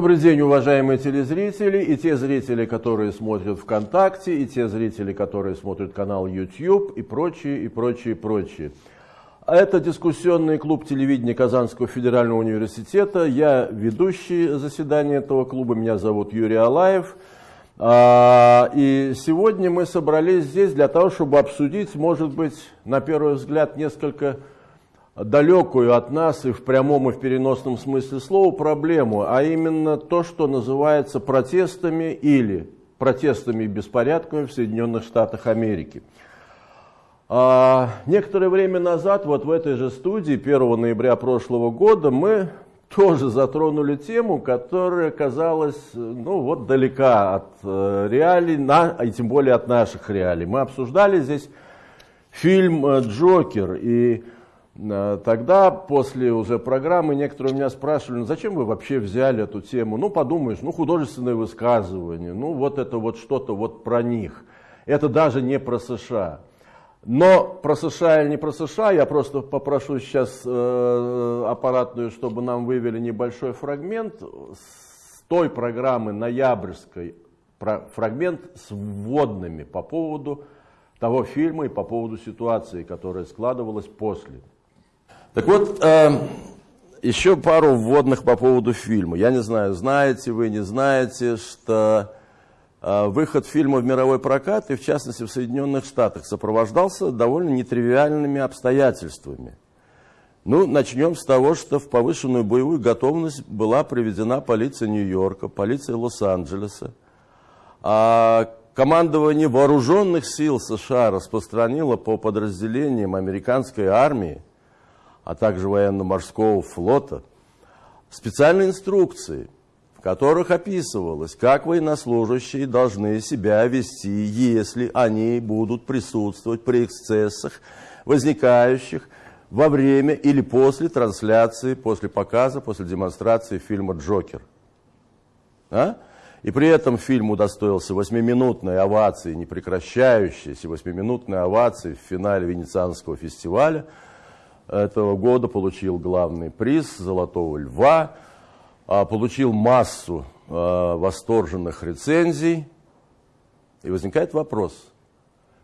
Добрый день, уважаемые телезрители и те зрители, которые смотрят ВКонтакте, и те зрители, которые смотрят канал YouTube и прочие, и прочие, прочие. Это дискуссионный клуб телевидения Казанского федерального университета. Я ведущий заседания этого клуба, меня зовут Юрий Алаев. А, и сегодня мы собрались здесь для того, чтобы обсудить, может быть, на первый взгляд, несколько далекую от нас и в прямом и в переносном смысле слова проблему, а именно то, что называется протестами или протестами и беспорядками в Соединенных Штатах Америки. А, некоторое время назад, вот в этой же студии, 1 ноября прошлого года, мы тоже затронули тему, которая казалась ну, вот, далека от э, реалий, на, и тем более от наших реалий. Мы обсуждали здесь фильм э, «Джокер», и тогда, после уже программы, некоторые меня спрашивали, ну зачем вы вообще взяли эту тему? Ну, подумаешь, ну, художественное высказывание, ну, вот это вот что-то вот про них. Это даже не про США. Но про США или не про США, я просто попрошу сейчас э, аппаратную, чтобы нам вывели небольшой фрагмент с той программы ноябрьской, про, фрагмент с вводными по поводу того фильма и по поводу ситуации, которая складывалась после. Так вот, э, еще пару вводных по поводу фильма. Я не знаю, знаете вы, не знаете, что э, выход фильма в мировой прокат, и в частности в Соединенных Штатах, сопровождался довольно нетривиальными обстоятельствами. Ну, начнем с того, что в повышенную боевую готовность была приведена полиция Нью-Йорка, полиция Лос-Анджелеса. А командование вооруженных сил США распространило по подразделениям американской армии а также военно-морского флота, специальные инструкции, в которых описывалось, как военнослужащие должны себя вести, если они будут присутствовать при эксцессах, возникающих во время или после трансляции, после показа, после демонстрации фильма «Джокер». А? И при этом фильм удостоился восьмиминутной овации, непрекращающейся восьмиминутной овации в финале Венецианского фестиваля – этого года получил главный приз «Золотого льва», а, получил массу а, восторженных рецензий. И возникает вопрос,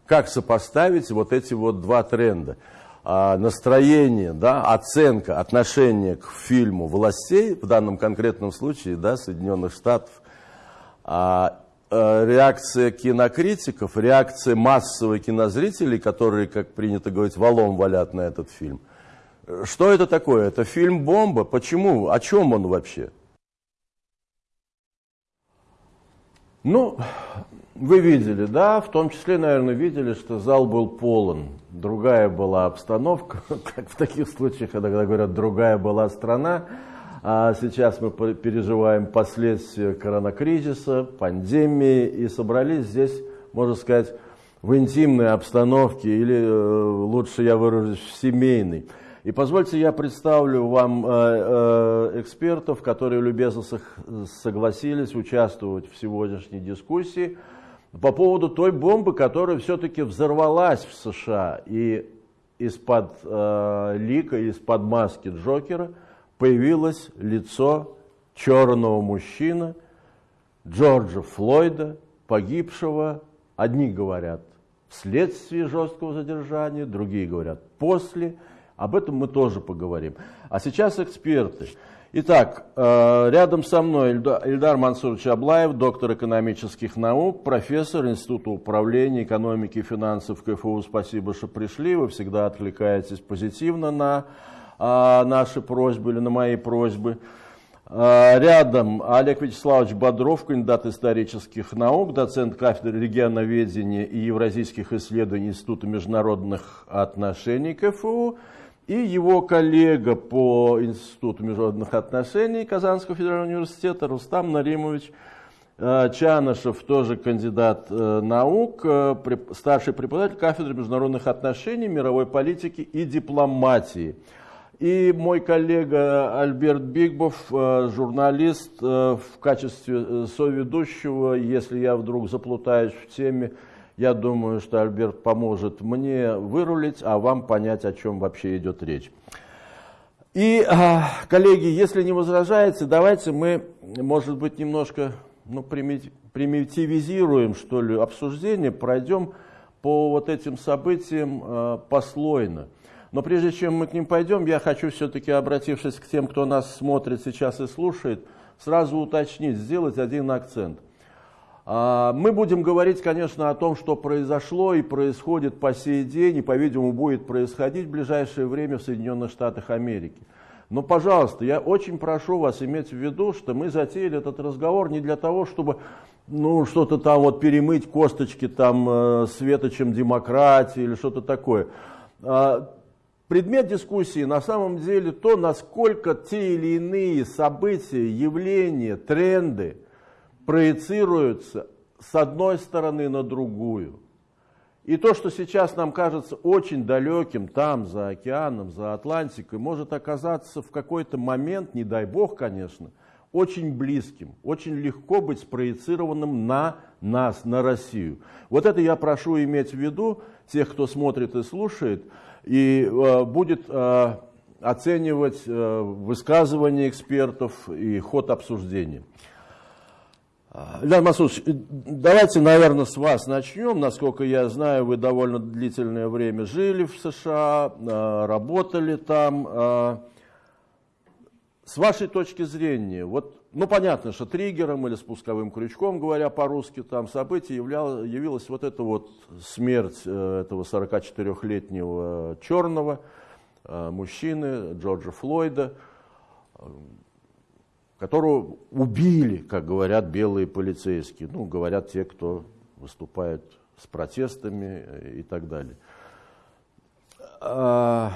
как сопоставить вот эти вот два тренда? А, настроение, да, оценка, отношение к фильму властей, в данном конкретном случае да, Соединенных Штатов, реакция кинокритиков, реакция массовых кинозрителей, которые, как принято говорить, валом валят на этот фильм – что это такое? Это фильм «Бомба». Почему? О чем он вообще? Ну, вы видели, да, в том числе, наверное, видели, что зал был полон. Другая была обстановка, как в таких случаях, когда говорят, другая была страна. А сейчас мы переживаем последствия коронакризиса, пандемии, и собрались здесь, можно сказать, в интимной обстановке, или э, лучше я выражусь, в семейной. И позвольте я представлю вам э, э, экспертов, которые любезно согласились участвовать в сегодняшней дискуссии по поводу той бомбы, которая все-таки взорвалась в США. И из-под э, лика, из-под маски Джокера появилось лицо черного мужчины Джорджа Флойда, погибшего, одни говорят, вследствие жесткого задержания, другие говорят, после об этом мы тоже поговорим. А сейчас эксперты. Итак, э, рядом со мной Ильдар Мансурович Аблаев, доктор экономических наук, профессор Института управления экономики и финансов КФУ. Спасибо, что пришли. Вы всегда откликаетесь позитивно на а, наши просьбы или на мои просьбы. Э, рядом Олег Вячеславович Бодров, кандидат исторических наук, доцент кафедры регионоведения и евразийских исследований Института международных отношений КФУ и его коллега по Институту международных отношений Казанского федерального университета Рустам Наримович э, Чанышев, тоже кандидат э, наук, э, старший преподаватель кафедры международных отношений, мировой политики и дипломатии. И мой коллега Альберт Бигбов, журналист, в качестве соведущего, если я вдруг заплутаюсь в теме, я думаю, что Альберт поможет мне вырулить, а вам понять, о чем вообще идет речь. И, а, коллеги, если не возражаете, давайте мы, может быть, немножко ну, примитивизируем, что ли, обсуждение, пройдем по вот этим событиям э, послойно. Но прежде чем мы к ним пойдем, я хочу все-таки, обратившись к тем, кто нас смотрит сейчас и слушает, сразу уточнить, сделать один акцент. А, мы будем говорить, конечно, о том, что произошло и происходит по сей день, и, по-видимому, будет происходить в ближайшее время в Соединенных Штатах Америки. Но, пожалуйста, я очень прошу вас иметь в виду, что мы затеяли этот разговор не для того, чтобы ну, что-то там вот перемыть косточки там э, светочем демократии или что-то такое. А, предмет дискуссии на самом деле то, насколько те или иные события, явления, тренды – проецируются с одной стороны на другую. И то, что сейчас нам кажется очень далеким, там, за океаном, за Атлантикой, может оказаться в какой-то момент, не дай бог, конечно, очень близким, очень легко быть спроецированным на нас, на Россию. Вот это я прошу иметь в виду тех, кто смотрит и слушает, и э, будет э, оценивать э, высказывания экспертов и ход обсуждения. Ильдар Масудович, давайте, наверное, с вас начнем. Насколько я знаю, вы довольно длительное время жили в США, а, работали там. С вашей точки зрения, вот, ну понятно, что триггером или спусковым крючком, говоря по-русски, там событие являл, явилась вот эта вот смерть э, этого 44-летнего черного э, мужчины Джорджа Флойда которого убили, как говорят белые полицейские, ну, говорят те, кто выступает с протестами и так далее. А,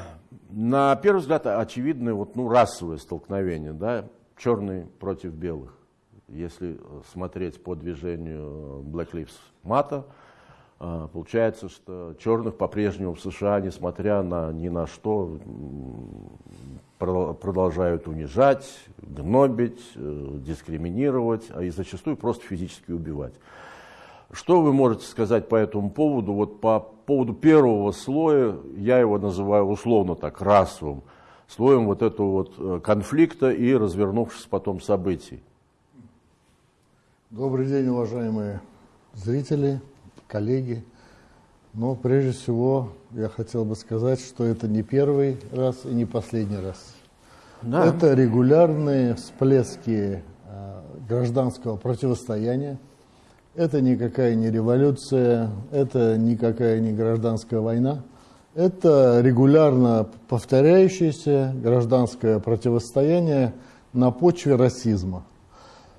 на первый взгляд, очевидное вот, ну, расовое столкновение, да, черный против белых. Если смотреть по движению Black Lives Matter, а, получается, что черных по-прежнему в США, несмотря на ни на что, продолжают унижать, гнобить, э, дискриминировать, а и зачастую просто физически убивать. Что вы можете сказать по этому поводу? Вот по поводу первого слоя, я его называю условно так, расовым, слоем вот этого вот э, конфликта и развернувшись потом событий. Добрый день, уважаемые зрители, коллеги. Но прежде всего я хотел бы сказать, что это не первый раз и не последний раз. Да. Это регулярные всплески э, гражданского противостояния. Это никакая не революция, это никакая не гражданская война. Это регулярно повторяющееся гражданское противостояние на почве расизма.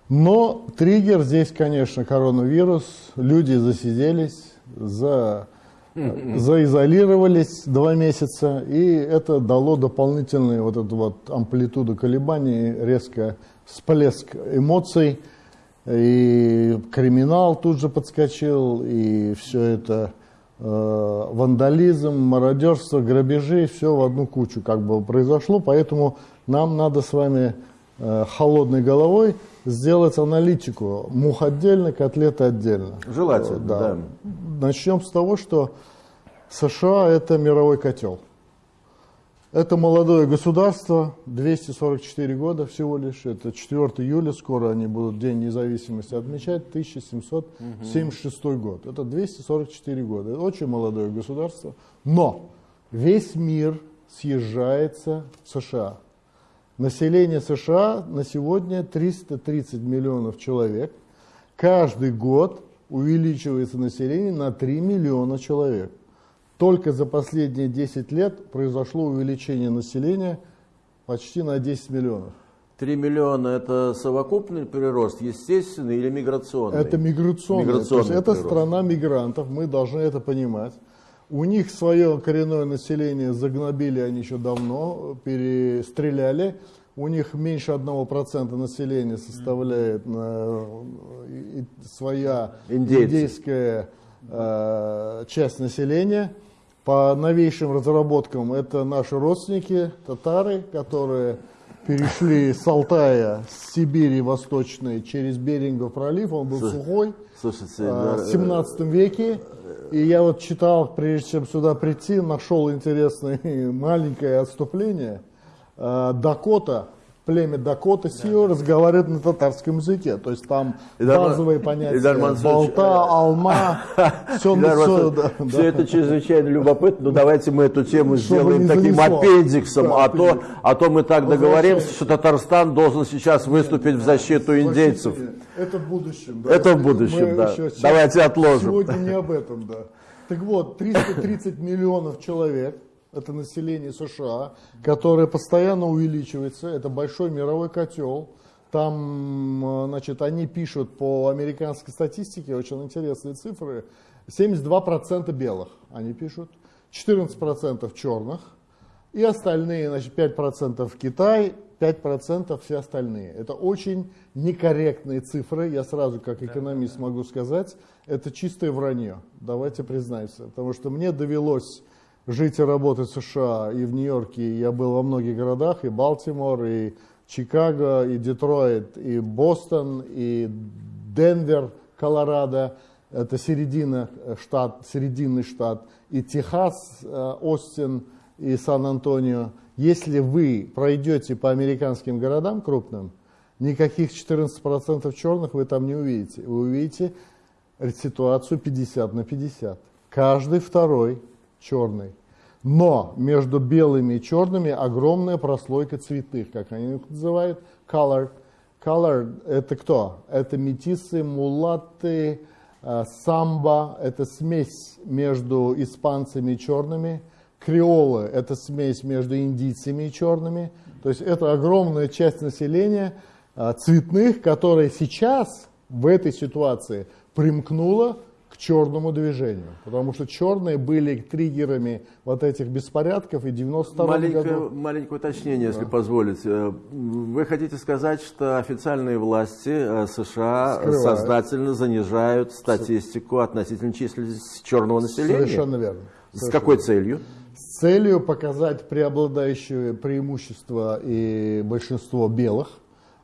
Но триггер здесь, конечно, коронавирус. Люди засиделись за заизолировались два месяца, и это дало дополнительную вот эту вот амплитуду колебаний, резко всплеск эмоций, и криминал тут же подскочил, и все это э, вандализм, мародерство, грабежи, все в одну кучу как бы произошло, поэтому нам надо с вами э, холодной головой сделать аналитику. Мух отдельно, котлеты отдельно. Желательно, да. да. Начнем с того, что США – это мировой котел. Это молодое государство, 244 года всего лишь. Это 4 июля, скоро они будут День независимости отмечать, 1776 угу. год. Это 244 года. Это очень молодое государство. Но весь мир съезжается в США. Население США на сегодня 330 миллионов человек. Каждый год увеличивается население на 3 миллиона человек. Только за последние 10 лет произошло увеличение населения почти на 10 миллионов. 3 миллиона – это совокупный прирост, естественный или миграционный? Это миграционный. миграционный То есть это страна мигрантов, мы должны это понимать. У них свое коренное население загнобили они еще давно, перестреляли. У них меньше 1% населения составляет э, своя Индейцы. индейская э, часть населения. По новейшим разработкам это наши родственники, татары, которые перешли с Алтая, с Сибири восточной через Берингов пролив, он был сухой, Слушайте, а, в 17 веке. И я вот читал, прежде чем сюда прийти, нашел интересное маленькое отступление. э, Дакота, племя Дакота Сио да. разговаривает на татарском языке. То есть там Идар, базовые понятия Идар болта, э, алма, все, Идар все, да, все да. это чрезвычайно любопытно. Но давайте мы эту тему Чтобы сделаем таким занесло. аппендиксом, да, а, то, а то мы так договоримся, что Татарстан должен сейчас выступить в защиту индейцев. Это в будущем. Да. Это в будущем, мы да. Давайте отложим. Сегодня не об этом, да. Так вот, 330 миллионов человек – это население США, которое постоянно увеличивается, это большой мировой котел. Там, значит, они пишут по американской статистике, очень интересные цифры, 72% белых они пишут, 14% черных, и остальные, значит, 5% Китай, 5% все остальные. Это очень некорректные цифры, я сразу как экономист могу сказать, это чистое вранье, давайте признаемся, потому что мне довелось жить и работать в США и в Нью-Йорке. Я был во многих городах, и Балтимор, и Чикаго, и Детройт, и Бостон, и Денвер, Колорадо. Это середина э, штат, серединный штат. И Техас, э, Остин и Сан-Антонио. Если вы пройдете по американским городам крупным, никаких 14% черных вы там не увидите. Вы увидите ситуацию 50 на 50. Каждый второй черный. Но между белыми и черными огромная прослойка цветных, как они их называют, color. Color это кто? Это метисы, мулаты, э, самбо, это смесь между испанцами и черными. Креолы – это смесь между индийцами и черными. То есть это огромная часть населения э, цветных, которая сейчас в этой ситуации примкнула черному движению, потому что черные были триггерами вот этих беспорядков и 92 маленькое, году. Маленькое уточнение, если да. позволите. Вы хотите сказать, что официальные власти э, США Скрывают. сознательно занижают статистику относительно численности черного населения? Совершенно верно. С какой целью? С целью показать преобладающее преимущество и большинство белых,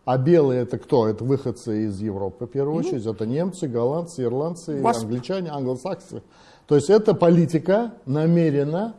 а белые это кто? Это выходцы из Европы, в первую очередь. Это немцы, голландцы, ирландцы, вас... англичане, англосаксы. То есть это политика намеренно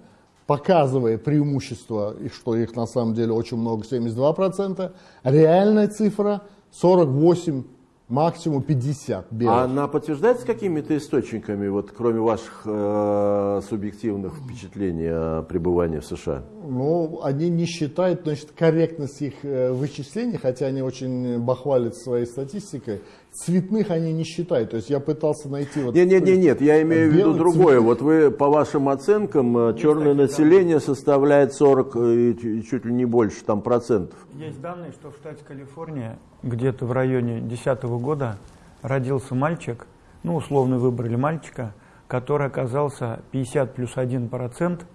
показывая преимущество, и что их на самом деле очень много, 72%, реальная цифра 48 максимум 50 белых. А она подтверждается какими-то источниками, вот, кроме ваших э, субъективных впечатлений о пребывании в США? Ну, они не считают значит, корректность их э, вычислений, хотя они очень бахвалят своей статистикой. Цветных они не считают. То есть я пытался найти... Вот, нет, нет, нет, нет, я имею в виду другое. Цветных. Вот вы, по вашим оценкам, э, Есть черное население данные. составляет 40 э, и чуть ли не больше там процентов. Есть данные, что в штате Калифорния где-то в районе 2010 года родился мальчик, ну, условно выбрали мальчика, который оказался 50 плюс 1 процент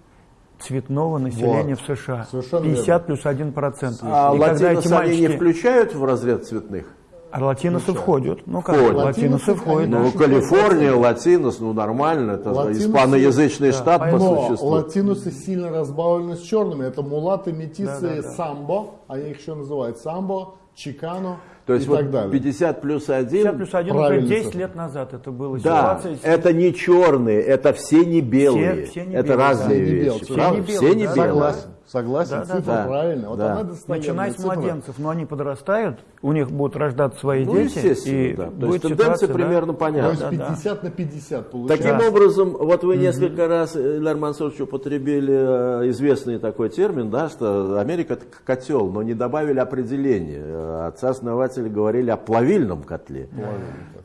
цветного населения вот. в США. Совершенно 50 верно. плюс 1 процент. А латиносы мальчики... не включают в разряд цветных? А латиносы ну, входят. Ну как, входят. латиносы входят. Ну, Калифорния, латинос, ну нормально, это латиносы, испаноязычный да, штат по существу. латиносы сильно разбавлены с черными. Это мулаты, метисы, да, да, да. самбо, они их еще называют самбо, чикано. То есть и вот так далее. 50 плюс 1. 50 плюс 1 уже 10 лет назад это было. Да, это не черные, это все не белые. Все, все не это белые, разные да. вещи. Все не белые. Все не белые. Согласен. Согласен, да, цифра да, правильно. Вот да. она Начиная с младенцев, но они подрастают, у них будут рождаться свои ну, дети. И да. То есть тенденция примерно да? понятна. То есть 50 да. на 50 получается. Таким образом, вот вы несколько раз, Ильдар Мансурович, употребили э, известный такой термин, да, что Америка это котел, но не добавили определение. Отцы-основатели говорили о плавильном котле.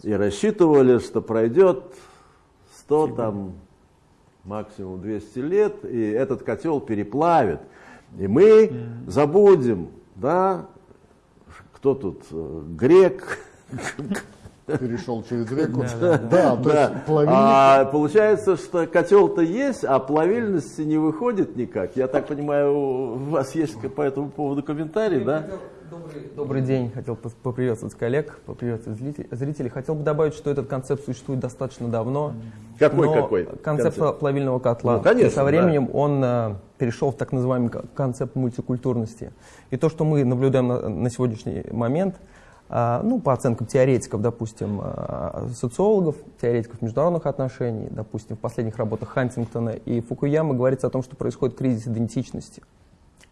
И рассчитывали, что пройдет 100 там максимум 200 лет, и этот котел переплавит. И мы забудем, да, кто тут, э, грек, перешел через реку. Да, да, то да. есть плавильник... А получается, что котел-то есть, а плавильности не выходит никак. Я так понимаю, у вас есть по этому поводу комментарий, да? Добрый, добрый день. Хотел поприветствовать коллег, поприветствовать зрителей. Хотел бы добавить, что этот концепт существует достаточно давно. Какой, какой? Концепт, концепт плавильного котла. Ну, конечно, и со временем да. он а, перешел в так называемый концепт мультикультурности. И то, что мы наблюдаем на, на сегодняшний момент, а, ну, по оценкам теоретиков, допустим, а, социологов, теоретиков международных отношений, допустим, в последних работах Хантингтона и Фукуямы говорится о том, что происходит кризис идентичности.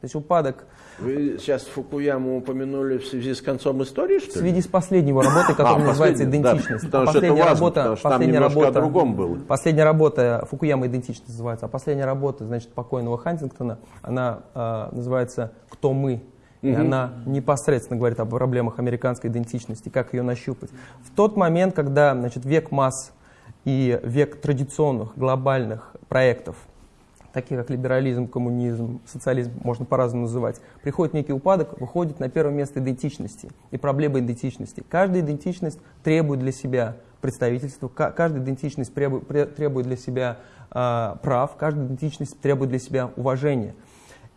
Есть упадок... Вы сейчас Фукуяму упомянули в связи с концом истории, что ли? В связи с последней его работой, которая а, называется «Идентичность». Да, потому последняя что это важно, работа, потому что последняя там работа, о другом было. Последняя работа Фукуяма «Идентичность» называется, а последняя работа, значит, покойного Хантингтона, она э, называется «Кто мы?». И угу. она непосредственно говорит об проблемах американской идентичности, как ее нащупать. В тот момент, когда значит, век масс и век традиционных глобальных проектов – такие как либерализм, коммунизм, социализм, можно по-разному называть, приходит некий упадок, выходит на первое место идентичности и проблема идентичности. Каждая идентичность требует для себя представительства, каждая идентичность требует для себя э, прав, каждая идентичность требует для себя уважения.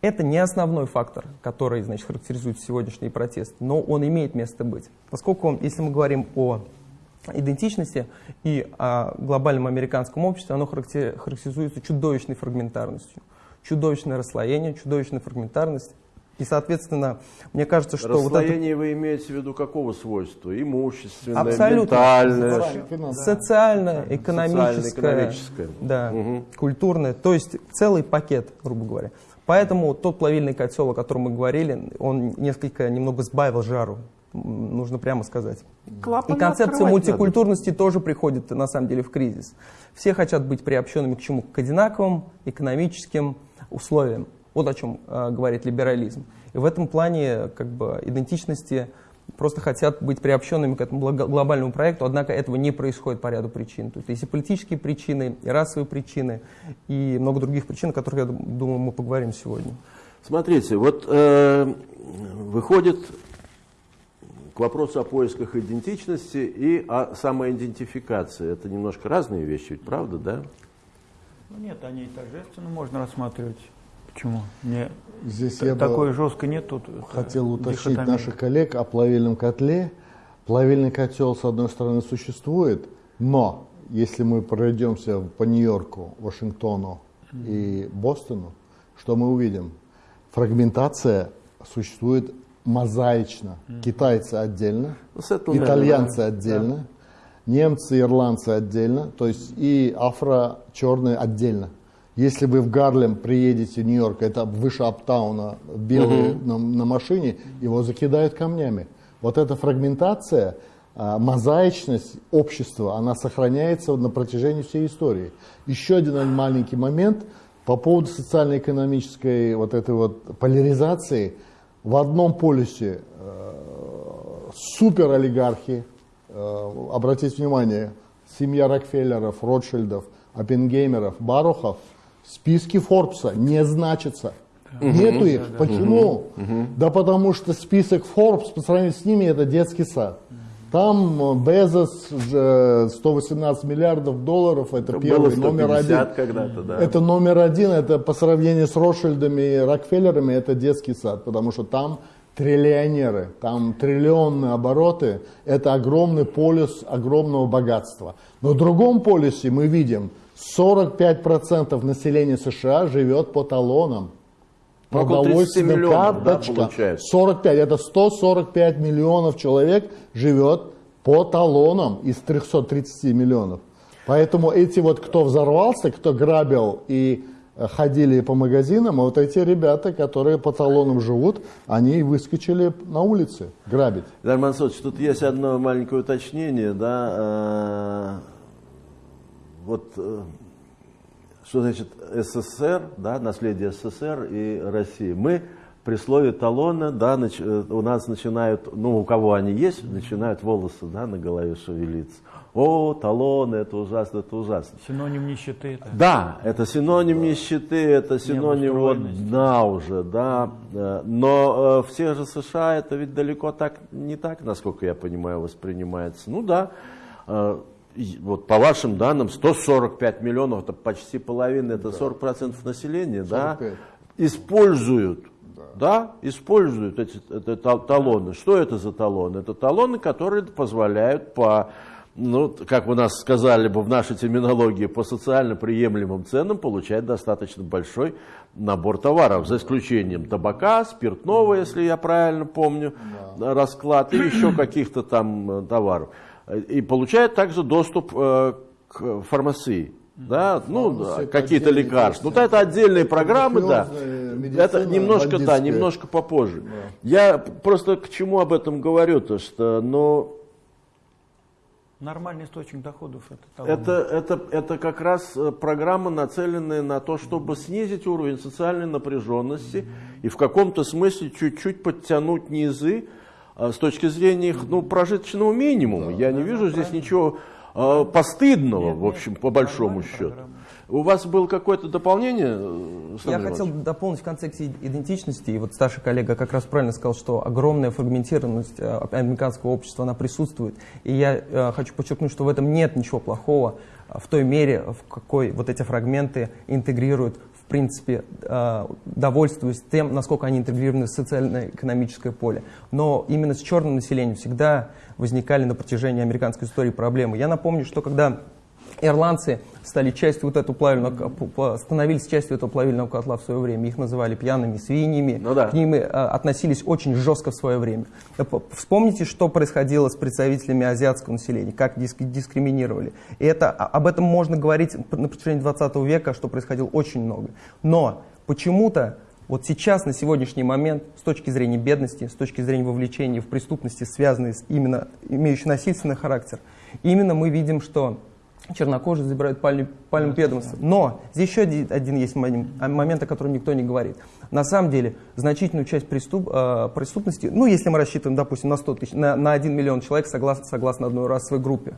Это не основной фактор, который значит, характеризует сегодняшний протест, но он имеет место быть. Поскольку, если мы говорим о идентичности и о глобальном американском обществе, оно характеризуется чудовищной фрагментарностью. Чудовищное расслоение, чудовищная фрагментарность. И, соответственно, мне кажется, что... Расслоение вот это... вы имеете в виду какого свойства? Имущественное, Абсолютно. ментальное? Социальное, экономическое, социально да, угу. культурное. То есть целый пакет, грубо говоря. Поэтому тот плавильный котел, о котором мы говорили, он несколько, немного сбавил жару нужно прямо сказать. Клапаны и концепция мультикультурности надо. тоже приходит на самом деле в кризис. Все хотят быть приобщенными к чему? К одинаковым экономическим условиям. Вот о чем э, говорит либерализм. И в этом плане как бы, идентичности просто хотят быть приобщенными к этому глобальному проекту, однако этого не происходит по ряду причин. То есть есть и политические причины, и расовые причины, и много других причин, о которых, я думаю, мы поговорим сегодня. Смотрите, вот э, выходит к вопросу о поисках идентичности и о самоидентификации. Это немножко разные вещи, ведь правда, да? Ну, нет, они и торжественно можно рассматривать. Почему? Не, Здесь я такой жестко нет тут. Хотел уточнить дихотомии. наших коллег о плавильном котле. Плавильный котел, с одной стороны, существует, но если мы пройдемся по Нью-Йорку, Вашингтону и Бостону, что мы увидим? Фрагментация существует мозаично. Mm. Китайцы отдельно, ну, итальянцы да. отдельно, да. немцы, ирландцы отдельно, то есть и афро-черные отдельно. Если вы в Гарлем приедете в Нью-Йорк, это выше Аптауна, белые угу. на, на машине, его закидают камнями. Вот эта фрагментация, а, мозаичность общества, она сохраняется на протяжении всей истории. Еще один маленький момент по поводу социально-экономической вот этой вот поляризации – в одном полюсе э, супер олигархи, э, обратите внимание, семья Рокфеллеров, Ротшильдов, Оппенгеймеров, Барухов в списке Форбса не значится. Угу, Нету их. Да, Почему? Угу, да потому что список Forbes по сравнению с ними это детский сад. Там Безос 118 миллиардов долларов, это, это первый, номер один. Да. Это номер один, это по сравнению с Ротшильдами и Рокфеллерами, это детский сад, потому что там триллионеры, там триллионные обороты, это огромный полюс огромного богатства. Но в другом полюсе мы видим, 45% населения США живет по талонам продовольственная карточка. Да, 45, это 145 миллионов человек живет по талонам из 330 миллионов. Поэтому эти вот, кто взорвался, кто грабил и э, ходили по магазинам, а вот эти ребята, которые по талонам живут, они выскочили на улице грабить. Дарья Мансович, тут есть одно маленькое уточнение, да, э, вот э, что значит СССР, да, наследие СССР и России. Мы при слове талона, да, нач, э, у нас начинают, ну, у кого они есть, начинают волосы, да, на голове шевелиться. О, талоны, это ужасно, это ужасно. Синоним нищеты. Это. Да, это синоним да. нищеты, это синоним вот дна уже, да. Э, но э, в тех же США это ведь далеко так, не так, насколько я понимаю, воспринимается. Ну да, э, вот по вашим данным, 145 миллионов, это почти половина, это 40% населения, 45. да, используют, да, да используют эти, эти талоны. Что это за талоны? Это талоны, которые позволяют по, ну, как вы нас сказали бы в нашей терминологии, по социально приемлемым ценам получать достаточно большой набор товаров, за исключением табака, спиртного, если я правильно помню, да. расклад, и еще каких-то там э, товаров и получает также доступ э, к фармации. да, ну, какие-то лекарства. Ну, это отдельные программы, да. Это немножко, да, немножко попозже. Да. Я просто к чему об этом говорю-то, что, ну, Нормальный источник доходов это, это, это, это как раз э, программа, нацеленная на то, чтобы снизить уровень социальной напряженности mm -hmm. и в каком-то смысле чуть-чуть подтянуть низы с точки зрения их ну, прожиточного минимума. Да, Я да, не вижу здесь ничего э, постыдного, нет, в общем, нет, по большому счету. Программа. У вас было какое-то дополнение? Э, Я хотел дополнить в контексте идентичности. И вот старший коллега как раз правильно сказал, что огромная фрагментированность э, американского общества, она присутствует. И я э, хочу подчеркнуть, что в этом нет ничего плохого в той мере, в какой вот эти фрагменты интегрируют принципе, довольствуясь тем, насколько они интегрированы в социально-экономическое поле. Но именно с черным населением всегда возникали на протяжении американской истории проблемы. Я напомню, что когда ирландцы стали частью вот этого плавильного, становились частью этого плавильного котла в свое время. Их называли пьяными свиньями, ну, да. к ним э, относились очень жестко в свое время. Э, вспомните, что происходило с представителями азиатского населения, как диск, дискриминировали. И это, а, об этом можно говорить на протяжении 20 века, что происходило очень много. Но почему-то вот сейчас, на сегодняшний момент, с точки зрения бедности, с точки зрения вовлечения в преступности, связанные с именно имеющие насильственный характер, именно мы видим, что чернокожие забирают пальму ведомства. Но здесь еще один, один есть момент, о котором никто не говорит. На самом деле, значительную часть преступ, э, преступности, ну, если мы рассчитываем, допустим, на 100 тысяч, на, на 1 миллион человек согласно, согласно одной расовой группе,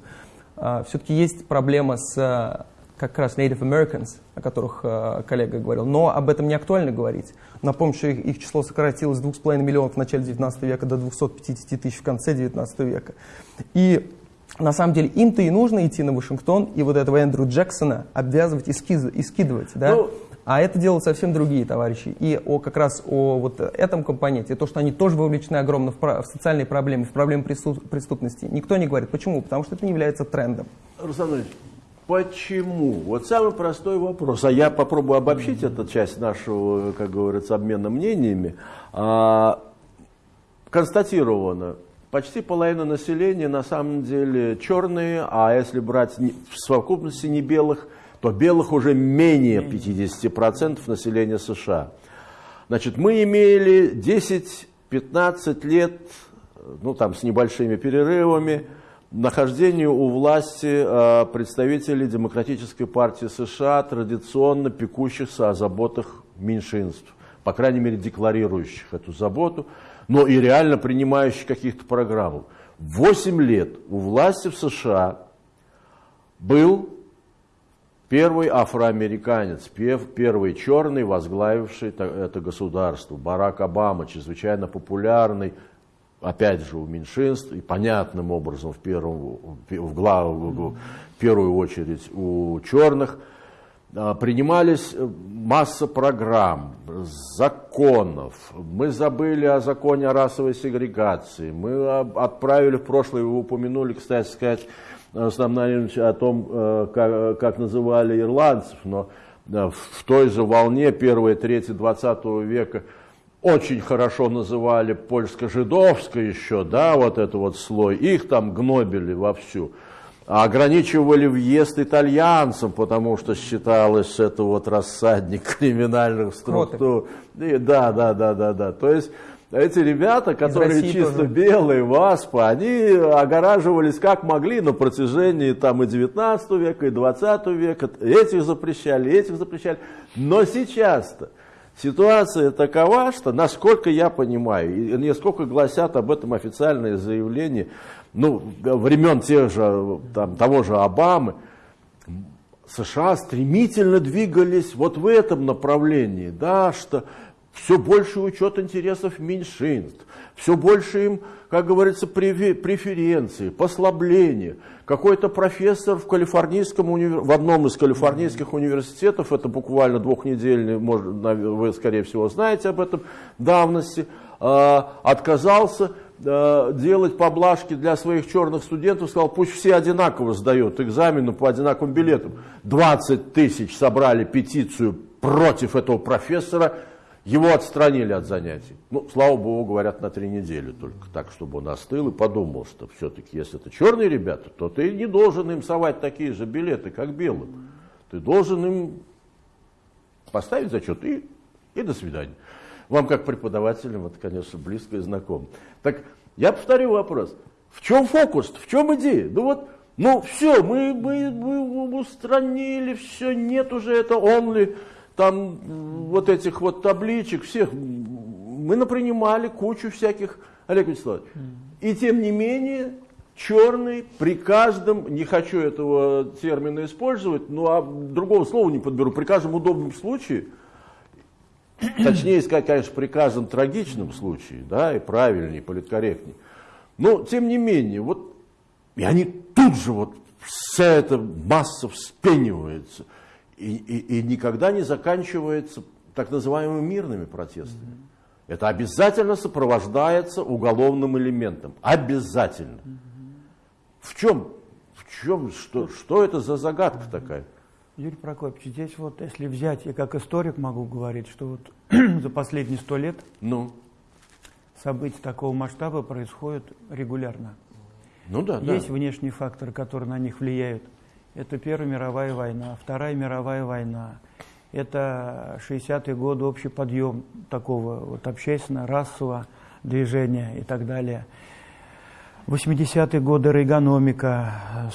э, все-таки есть проблема с как раз Native Americans, о которых э, коллега говорил, но об этом не актуально говорить. Напомню, что их, их число сократилось с 2,5 миллионов в начале 19 века до 250 тысяч в конце 19 века. И на самом деле им-то и нужно идти на Вашингтон и вот этого Эндрю Джексона обвязывать и, скиз, и скидывать, да? Ну, а это делают совсем другие товарищи. И о, как раз о вот этом компоненте, то, что они тоже вовлечены огромно в, в социальные проблемы, в проблемы преступности, никто не говорит. Почему? Потому что это не является трендом. Руслан почему? Вот самый простой вопрос. А я попробую обобщить эту часть нашего, как говорится, обмена мнениями. А, констатировано, Почти половина населения на самом деле черные, а если брать в совокупности не белых, то белых уже менее 50% населения США. Значит, мы имели 10-15 лет, ну там с небольшими перерывами, нахождению у власти э, представителей Демократической партии США, традиционно пекущихся о заботах меньшинств, по крайней мере декларирующих эту заботу но и реально принимающий каких-то программ. Восемь лет у власти в США был первый афроамериканец, первый черный, возглавивший это государство, Барак Обама, чрезвычайно популярный, опять же, у меньшинств, и понятным образом в, первом, в, главу, в первую очередь у черных – принимались э, масса программ, законов. Мы забыли о законе о расовой сегрегации. Мы отправили в прошлое, вы упомянули, кстати сказать, основное о том, э, как, как называли ирландцев, но в той же волне первой трети 20 века очень хорошо называли польско-жидовское еще, да, вот это вот слой, их там гнобили вовсю ограничивали въезд итальянцам, потому что считалось, это вот рассадник криминальных структур. И, да, да, да, да, да. То есть эти ребята, которые чисто тоже. белые, ВАСПа, они огораживались как могли на протяжении там и 19 века, и 20 века. Этих запрещали, этих запрещали. Но сейчас-то ситуация такова, что, насколько я понимаю, и несколько гласят об этом официальные заявления, ну, времен тех же, там, того же Обамы, США стремительно двигались вот в этом направлении, да, что все больше учет интересов меньшинств, все больше им, как говорится, преференции, послабления. Какой-то профессор в, калифорнийском универ... в одном из калифорнийских университетов, это буквально двухнедельный, может, вы, скорее всего, знаете об этом, давности, а, отказался делать поблажки для своих черных студентов, сказал, пусть все одинаково сдают экзамены по одинаковым билетам. 20 тысяч собрали петицию против этого профессора, его отстранили от занятий. Ну, слава богу, говорят, на три недели только так, чтобы он остыл и подумал, что все-таки, если это черные ребята, то ты не должен им совать такие же билеты, как белым. Ты должен им поставить зачет и, и до свидания. Вам как преподавателям это, конечно, близко и знакомо. Так я повторю вопрос. В чем фокус? В чем идея? Ну вот, ну все, мы, мы, мы устранили, все, нет уже это only, там вот этих вот табличек, всех. Мы напринимали кучу всяких, Олег Вячеславович. И тем не менее, черный при каждом, не хочу этого термина использовать, ну а другого слова не подберу, при каждом удобном случае, точнее сказать, конечно, при каждом трагичном случае, да, и правильнее, политкорректнее, но тем не менее, вот, и они тут же вот, вся эта масса вспенивается, и, и, и никогда не заканчивается так называемыми мирными протестами. Это обязательно сопровождается уголовным элементом. Обязательно. В чем, в чем, что, что это за загадка такая? Юрий Прокопьевич, здесь вот, если взять, я как историк могу говорить, что вот за последние сто лет ну. события такого масштаба происходят регулярно. Ну да, Есть да. внешние факторы, которые на них влияют. Это Первая мировая война, Вторая мировая война. Это 60-е годы общий подъем такого вот общественно-расового движения и так далее. 80-е годы рейгономика,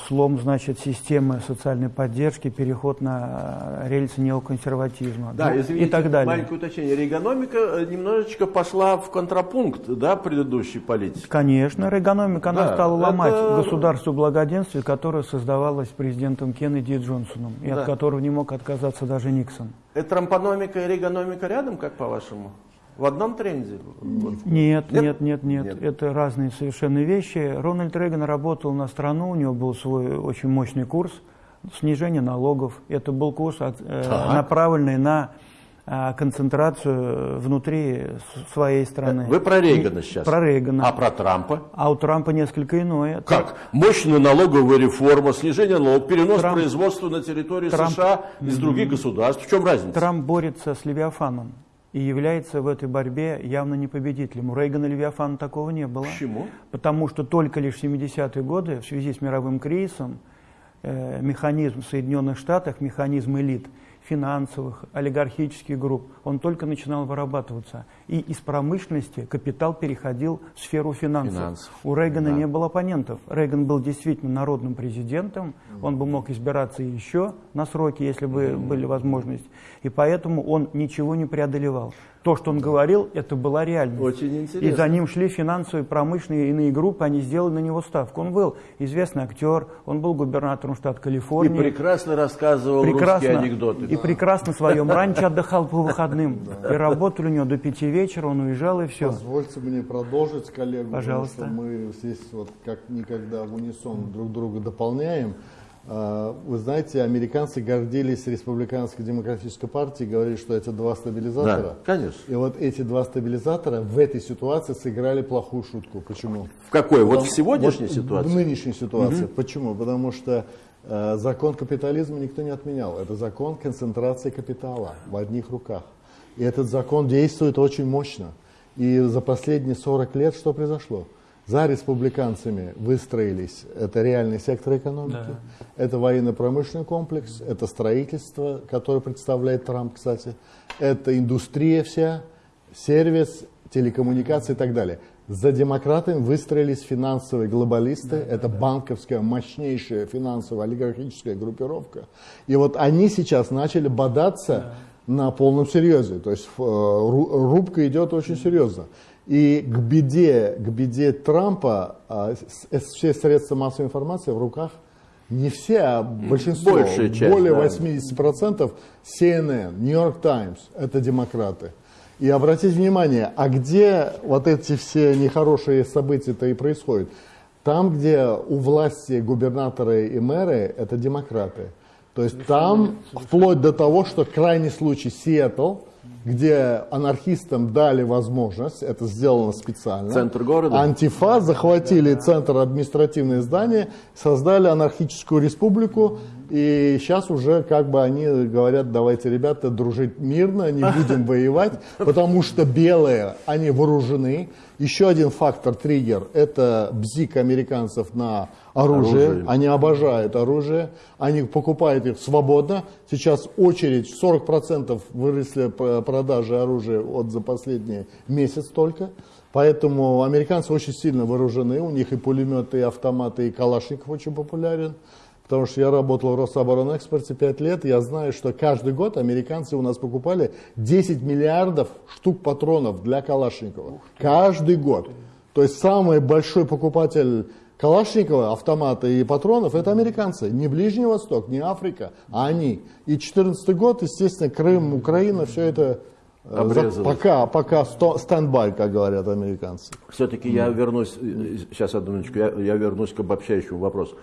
слом, значит, системы социальной поддержки, переход на рельсы неоконсерватизма да, ну, извините, и так далее. маленькое уточнение. Рейгономика э, немножечко пошла в контрапункт да, предыдущей политики. Конечно, рейгономика, она стала ломать это... государство благоденствия, которое создавалось президентом Кеннеди и Джонсоном, и да. от которого не мог отказаться даже Никсон. Это трампономика и рейгономика рядом, как по-вашему? В одном тренде? Нет, нет, нет, нет, нет. Это разные совершенно вещи. Рональд Рейган работал на страну, у него был свой очень мощный курс снижения налогов. Это был курс, э, направленный на э, концентрацию внутри своей страны. Вы про Рейгана сейчас? Про Рейгана. А про Трампа? А у Трампа несколько иное. Как? Мощная налоговая реформа, снижение налогов, перенос Трамп, производства на территорию Трамп, США из других государств. В чем разница? Трамп борется с Левиафаном и является в этой борьбе явно не победителем. У Рейгана Левиафана такого не было. Почему? Потому что только лишь в 70-е годы в связи с мировым кризисом э, механизм в Соединенных Штатах, механизм элит – финансовых, олигархических групп, он только начинал вырабатываться. И из промышленности капитал переходил в сферу финансов. финансов. У Рейгана да. не было оппонентов. Рейган был действительно народным президентом, он бы мог избираться еще на сроки, если бы mm -hmm. были возможности. И поэтому он ничего не преодолевал то, что он говорил, это была реальность. Очень интересно. И за ним шли финансовые, промышленные иные группы, они сделали на него ставку. Он был известный актер, он был губернатором штата Калифорния. И прекрасно рассказывал прекрасно, русские анекдоты. И прекрасно в своем ранчо отдыхал по выходным. И работали у него до пяти вечера, он уезжал и все. Позвольте мне продолжить, коллегу. Пожалуйста. Мы здесь вот как никогда в унисон друг друга дополняем. А, вы знаете, американцы гордились республиканской демократической партией, говорили, что это два стабилизатора. Да, конечно. И вот эти два стабилизатора в этой ситуации сыграли плохую шутку. Почему? В какой? Потому, вот в сегодняшней вот ситуации? В нынешней ситуации. Угу. Почему? Потому что э, закон капитализма никто не отменял. Это закон концентрации капитала в одних руках. И этот закон действует очень мощно. И за последние 40 лет что произошло? За республиканцами выстроились, это реальный сектор экономики, да. это военно-промышленный комплекс, это строительство, которое представляет Трамп, кстати, это индустрия вся, сервис, телекоммуникации и так далее. За демократами выстроились финансовые глобалисты, да, это да, банковская мощнейшая финансовая олигархическая группировка. И вот они сейчас начали бодаться да. На полном серьезе, то есть э, рубка идет очень серьезно. И к беде, к беде Трампа а, все средства массовой информации в руках не все, а большинство, Большая часть, более да. 80% CNN, New York Times, это демократы. И обратите внимание, а где вот эти все нехорошие события-то и происходят? Там, где у власти губернаторы и мэры, это демократы. То есть там, вплоть до того, что крайний случай Сиэтл, где анархистам дали возможность, это сделано специально. Центр города? Антифа захватили центр административное здание, создали анархическую республику, И сейчас уже как бы они говорят, давайте, ребята, дружить мирно, не будем воевать, потому что белые, они вооружены. Еще один фактор, триггер, это бзик американцев на оружие. оружие. Они обожают оружие, они покупают их свободно. Сейчас очередь, 40% выросли продажи оружия от за последний месяц только. Поэтому американцы очень сильно вооружены, у них и пулеметы, и автоматы, и калашников очень популярен. Потому что я работал в Рособоронэкспорте 5 лет, я знаю, что каждый год американцы у нас покупали 10 миллиардов штук патронов для Калашникова. Каждый год. То есть самый большой покупатель Калашникова, автомата и патронов, это американцы. Не Ближний Восток, не Африка, а они. И 14 год, естественно, Крым, Украина, все это э, Обрезалось. Пока, пока standby, как говорят американцы. Все-таки я вернусь, э, сейчас одну минуточку, я, я вернусь к обобщающему вопросу.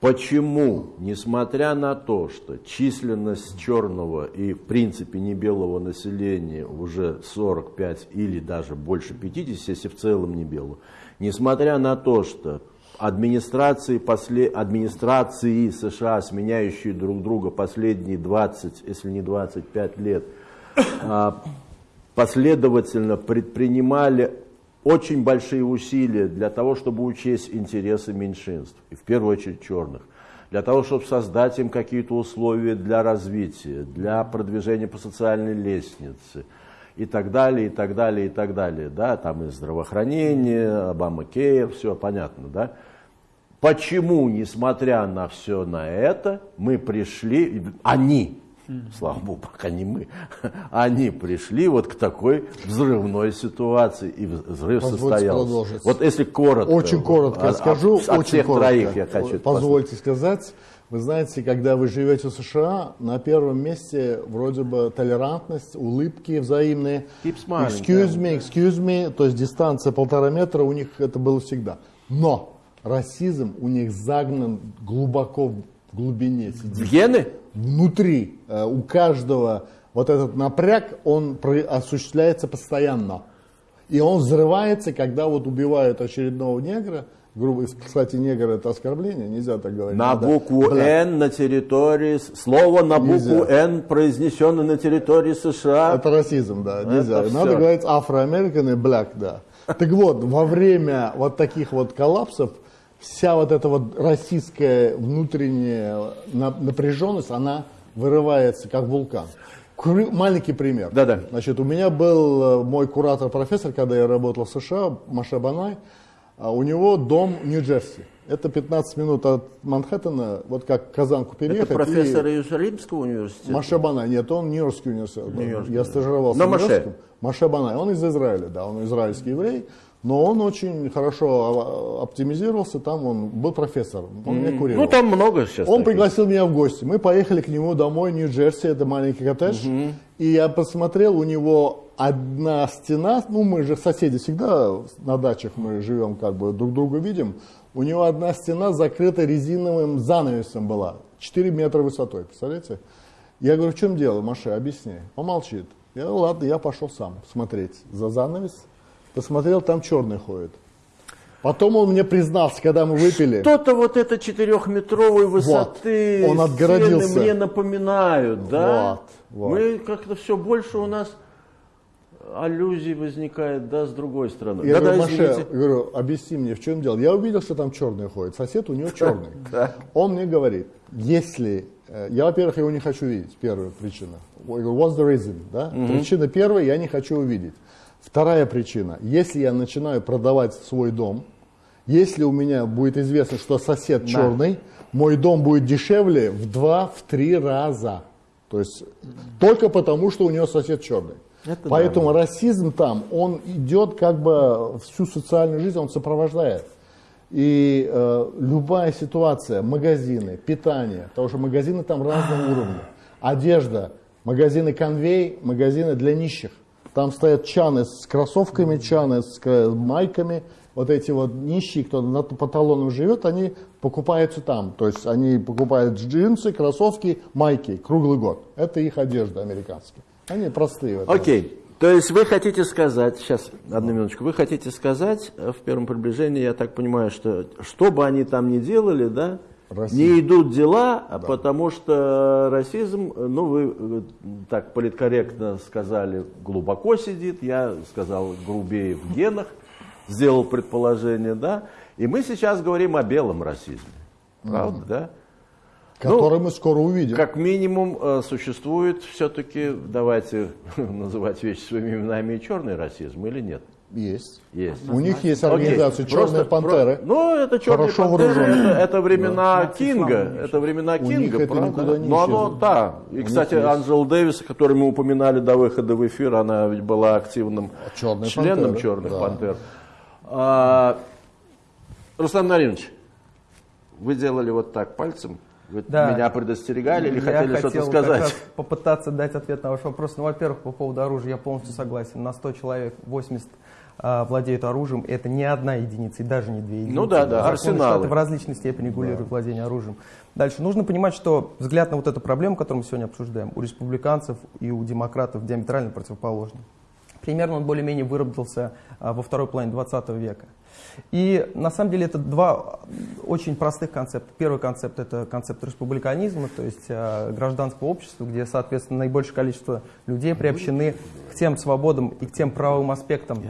Почему, несмотря на то, что численность черного и в принципе не белого населения уже 45 или даже больше 50, если в целом не белого, несмотря на то, что администрации, после, администрации США, сменяющие друг друга последние 20, если не 25 лет, а, последовательно предпринимали очень большие усилия для того, чтобы учесть интересы меньшинств, и в первую очередь черных, для того, чтобы создать им какие-то условия для развития, для продвижения по социальной лестнице, и так далее, и так далее, и так далее. Да? Там и здравоохранение, Обама Кейр, все понятно. Да? Почему, несмотря на все на это, мы пришли, они слава богу, пока не мы, они пришли вот к такой взрывной ситуации, и взрыв Позвольте состоялся. Продолжить. Вот если коротко. Очень коротко от, скажу. От, от очень всех коротко. троих я хочу. Позвольте сказать. Вы знаете, когда вы живете в США, на первом месте вроде бы толерантность, улыбки взаимные. Smiling, excuse me, excuse me, то есть дистанция полтора метра у них это было всегда. Но расизм у них загнан глубоко в глубине. В гены? Внутри э, у каждого вот этот напряг, он осуществляется постоянно. И он взрывается, когда вот убивают очередного негра, грубо, кстати, негр это оскорбление, нельзя так говорить. На Надо, букву бля. Н на территории, слово на букву нельзя. Н произнесенное на территории США. Это расизм, да, нельзя. Это Надо все. говорить афроамерикан и black, да. Так вот, во время вот таких вот коллапсов, вся вот эта вот российская внутренняя напряженность, она вырывается как вулкан. Маленький пример. Да, да. Значит, у меня был э, мой куратор-профессор, когда я работал в США, Маша Банай, а у него дом в Нью-Джерси. Это 15 минут от Манхэттена, вот как Казанку переехать. Это профессор и... Иерусалимского университета? Маша Банай, нет, он Нью-Йоркский университет. Нью я стажировался На в Маше? Маша Банай, он из Израиля, да, он израильский еврей. Но он очень хорошо оптимизировался, там он был профессор, он меня курил. Ну там много сейчас. Он таких. пригласил меня в гости, мы поехали к нему домой, Нью-Джерси, это маленький коттедж, угу. и я посмотрел, у него одна стена, ну мы же соседи всегда на дачах мы живем, как бы друг друга видим, у него одна стена закрыта резиновым занавесом была, 4 метра высотой, представляете? Я говорю, в чем дело, Маша, объясни. Он молчит. Я, ладно, я пошел сам смотреть за занавес посмотрел, там черный ходит. Потом он мне признался, когда мы выпили. Что-то вот это четырехметровой высоты вот, он отгородился. мне напоминают, да? Вот, вот. Мы как-то все больше у нас аллюзий возникает, да, с другой стороны. Я да, говорю, да, Маше, говорю, объясни мне, в чем дело. Я увидел, что там черный ходит. Сосед у него черный. Он мне говорит, если... Э, я, во-первых, его не хочу видеть, первая причина. What's the reason? Да? Причина первая, я не хочу увидеть. Вторая причина. Если я начинаю продавать свой дом, если у меня будет известно, что сосед да. черный, мой дом будет дешевле в два, в три раза. То есть только потому, что у него сосед черный. Это Поэтому да. расизм там, он идет как бы всю социальную жизнь, он сопровождает. И э, любая ситуация, магазины, питание, потому что магазины там разного уровня, одежда, магазины конвей, магазины для нищих. Там стоят чаны с кроссовками, чаны с майками. Вот эти вот нищие, кто на по талонам живет, они покупаются там. То есть они покупают джинсы, кроссовки, майки круглый год. Это их одежда американская. Они простые. Окей. Okay. То есть вы хотите сказать, сейчас, одну минуточку, вы хотите сказать э, в первом приближении, я так понимаю, что что бы они там ни делали, да, России. Не идут дела, да. потому что расизм, ну вы э, так политкорректно сказали, глубоко сидит, я сказал грубее в генах, сделал предположение, да. И мы сейчас говорим о белом расизме, правда, mm. да? Который ну, мы скоро увидим. Как минимум э, существует все-таки, давайте называть вещи своими именами, и черный расизм или нет? Есть. Есть. У них есть организация Окей. «Черные просто, пантеры». Про... Ну, это «Черные Хорошо пантеры», это, это времена да. Кинга. Это времена У Кинга, это правда? Не Но оно, да. И, У кстати, Анджел Дэвис, который мы упоминали до выхода в эфир, она ведь была активным Черные членом пантеры. «Черных да. пантер». А, Руслан Наринович, вы делали вот так пальцем. Вы да. меня предостерегали или я хотели что-то сказать? Как раз попытаться дать ответ на ваш вопрос. Ну, во-первых, по поводу оружия я полностью согласен. На 100 человек 80 а, владеют оружием. Это не одна единица и даже не две единицы. Ну да, да, арсеналы. в различной степени регулируют да. владение оружием. Дальше. Нужно понимать, что взгляд на вот эту проблему, которую мы сегодня обсуждаем, у республиканцев и у демократов диаметрально противоположный. Примерно он более-менее выработался а, во второй половине 20 века. И на самом деле это два очень простых концепта. Первый концепт – это концепт республиканизма, то есть э, гражданского общества, где, соответственно, наибольшее количество людей приобщены к тем свободам и к тем правовым аспектам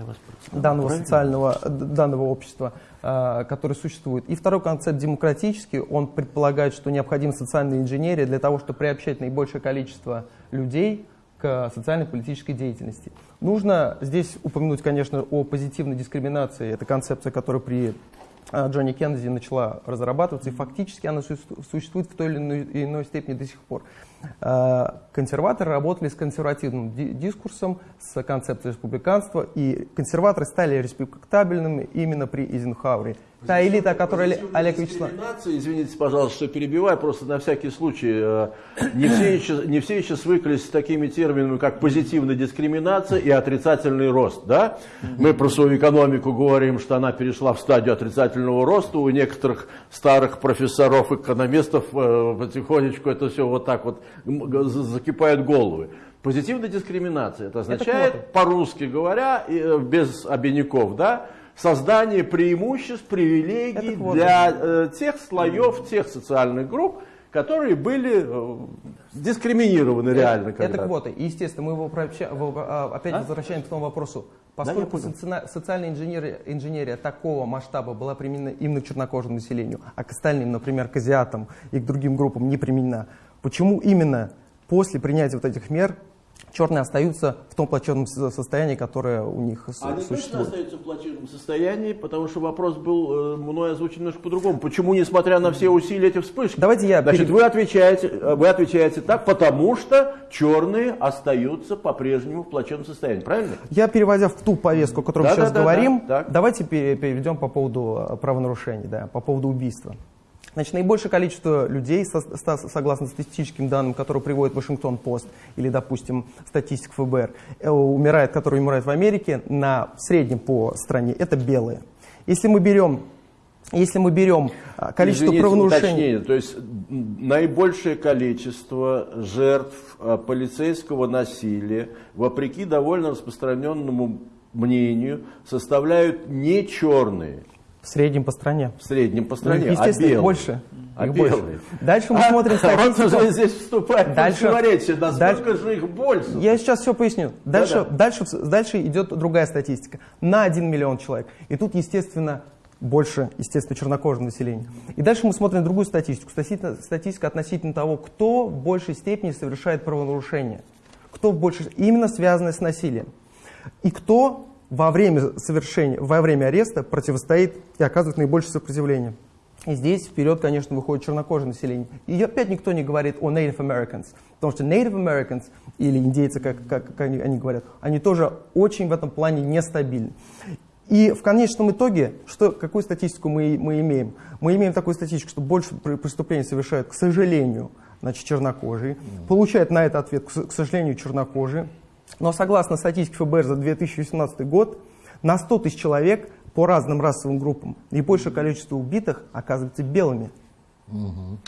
данного социального, данного общества, э, который существует. И второй концепт демократический, он предполагает, что необходима социальная инженерия для того, чтобы приобщать наибольшее количество людей к социально-политической деятельности. Нужно здесь упомянуть, конечно, о позитивной дискриминации. Это концепция, которая при а, Джонни Кеннеди начала разрабатываться, и фактически она существует в той или иной степени до сих пор. А, консерваторы работали с консервативным дискурсом, с концепцией республиканства, и консерваторы стали респектабельными именно при Эйзенхауэре. Та элита, которая Олег Вячеславович... Извините, пожалуйста, что перебиваю, просто на всякий случай. Э, не все, еще, не все еще свыклись с такими терминами, как позитивная дискриминация и отрицательный рост. Да? Мы про свою экономику говорим, что она перешла в стадию отрицательного роста. У некоторых старых профессоров, экономистов э, потихонечку это все вот так вот закипает головы. Позитивная дискриминация, это означает, по-русски говоря, э, без обиняков, да, создание преимуществ, привилегий для э, тех слоев, тех социальных групп, которые были э, дискриминированы это, реально. Это квоты. И, естественно, мы его а, опять а? возвращаем к тому вопросу. Поскольку да, социальная инженерия, инженерия такого масштаба была применена именно к чернокожему населению, а к остальным, например, к азиатам и к другим группам не применена, почему именно после принятия вот этих мер черные остаются в том плачевном состоянии, которое у них Они существует. Они остаются в плачевном состоянии, потому что вопрос был э, мной озвучен немножко по-другому. Почему, несмотря на все усилия, эти вспышки? Давайте я... Значит, вы отвечаете, э, вы отвечаете так, потому что черные остаются по-прежнему в плачевном состоянии, правильно? Я, переводя в ту повестку, о которой да, мы сейчас да, говорим, да, да. давайте перейдем по поводу э, правонарушений, да, по поводу убийства. Значит, наибольшее количество людей, согласно статистическим данным, которые приводит Вашингтон-Пост или, допустим, статистик ФБР, э, умирает, которые умирают в Америке, на в среднем по стране, это белые. Если мы берем если мы берем а, количество Извините, правонарушений... Уточнение, то есть наибольшее количество жертв а, полицейского насилия, вопреки довольно распространенному мнению, составляют не черные, в среднем по стране. В среднем по стране, ну, естественно, а белые? больше. А белые? Дальше мы а, смотрим статистику. Он уже здесь вступает дальше, противоречие. Насколько дальше, же их больше? Я сейчас все поясню. Дальше, да -да. дальше, дальше идет другая статистика. На 1 миллион человек. И тут, естественно, больше, естественно, чернокожего населения. И дальше мы смотрим другую статистику. Статистика относительно того, кто в большей степени совершает правонарушения. Кто в большей... Именно связанное с насилием. И кто во время совершения, во время ареста противостоит и оказывает наибольшее сопротивление. И здесь вперед, конечно, выходит чернокожее население. И опять никто не говорит о Native Americans, потому что Native Americans, или индейцы, как, как, как они, они говорят, они тоже очень в этом плане нестабильны. И в конечном итоге, что, какую статистику мы, мы имеем? Мы имеем такую статистику, что больше преступлений совершают, к сожалению, значит, чернокожие. Получают на это ответ, к сожалению, чернокожие. Но согласно статистике ФБР за 2018 год, на 100 тысяч человек по разным расовым группам наибольшее количество убитых оказывается белыми. Угу.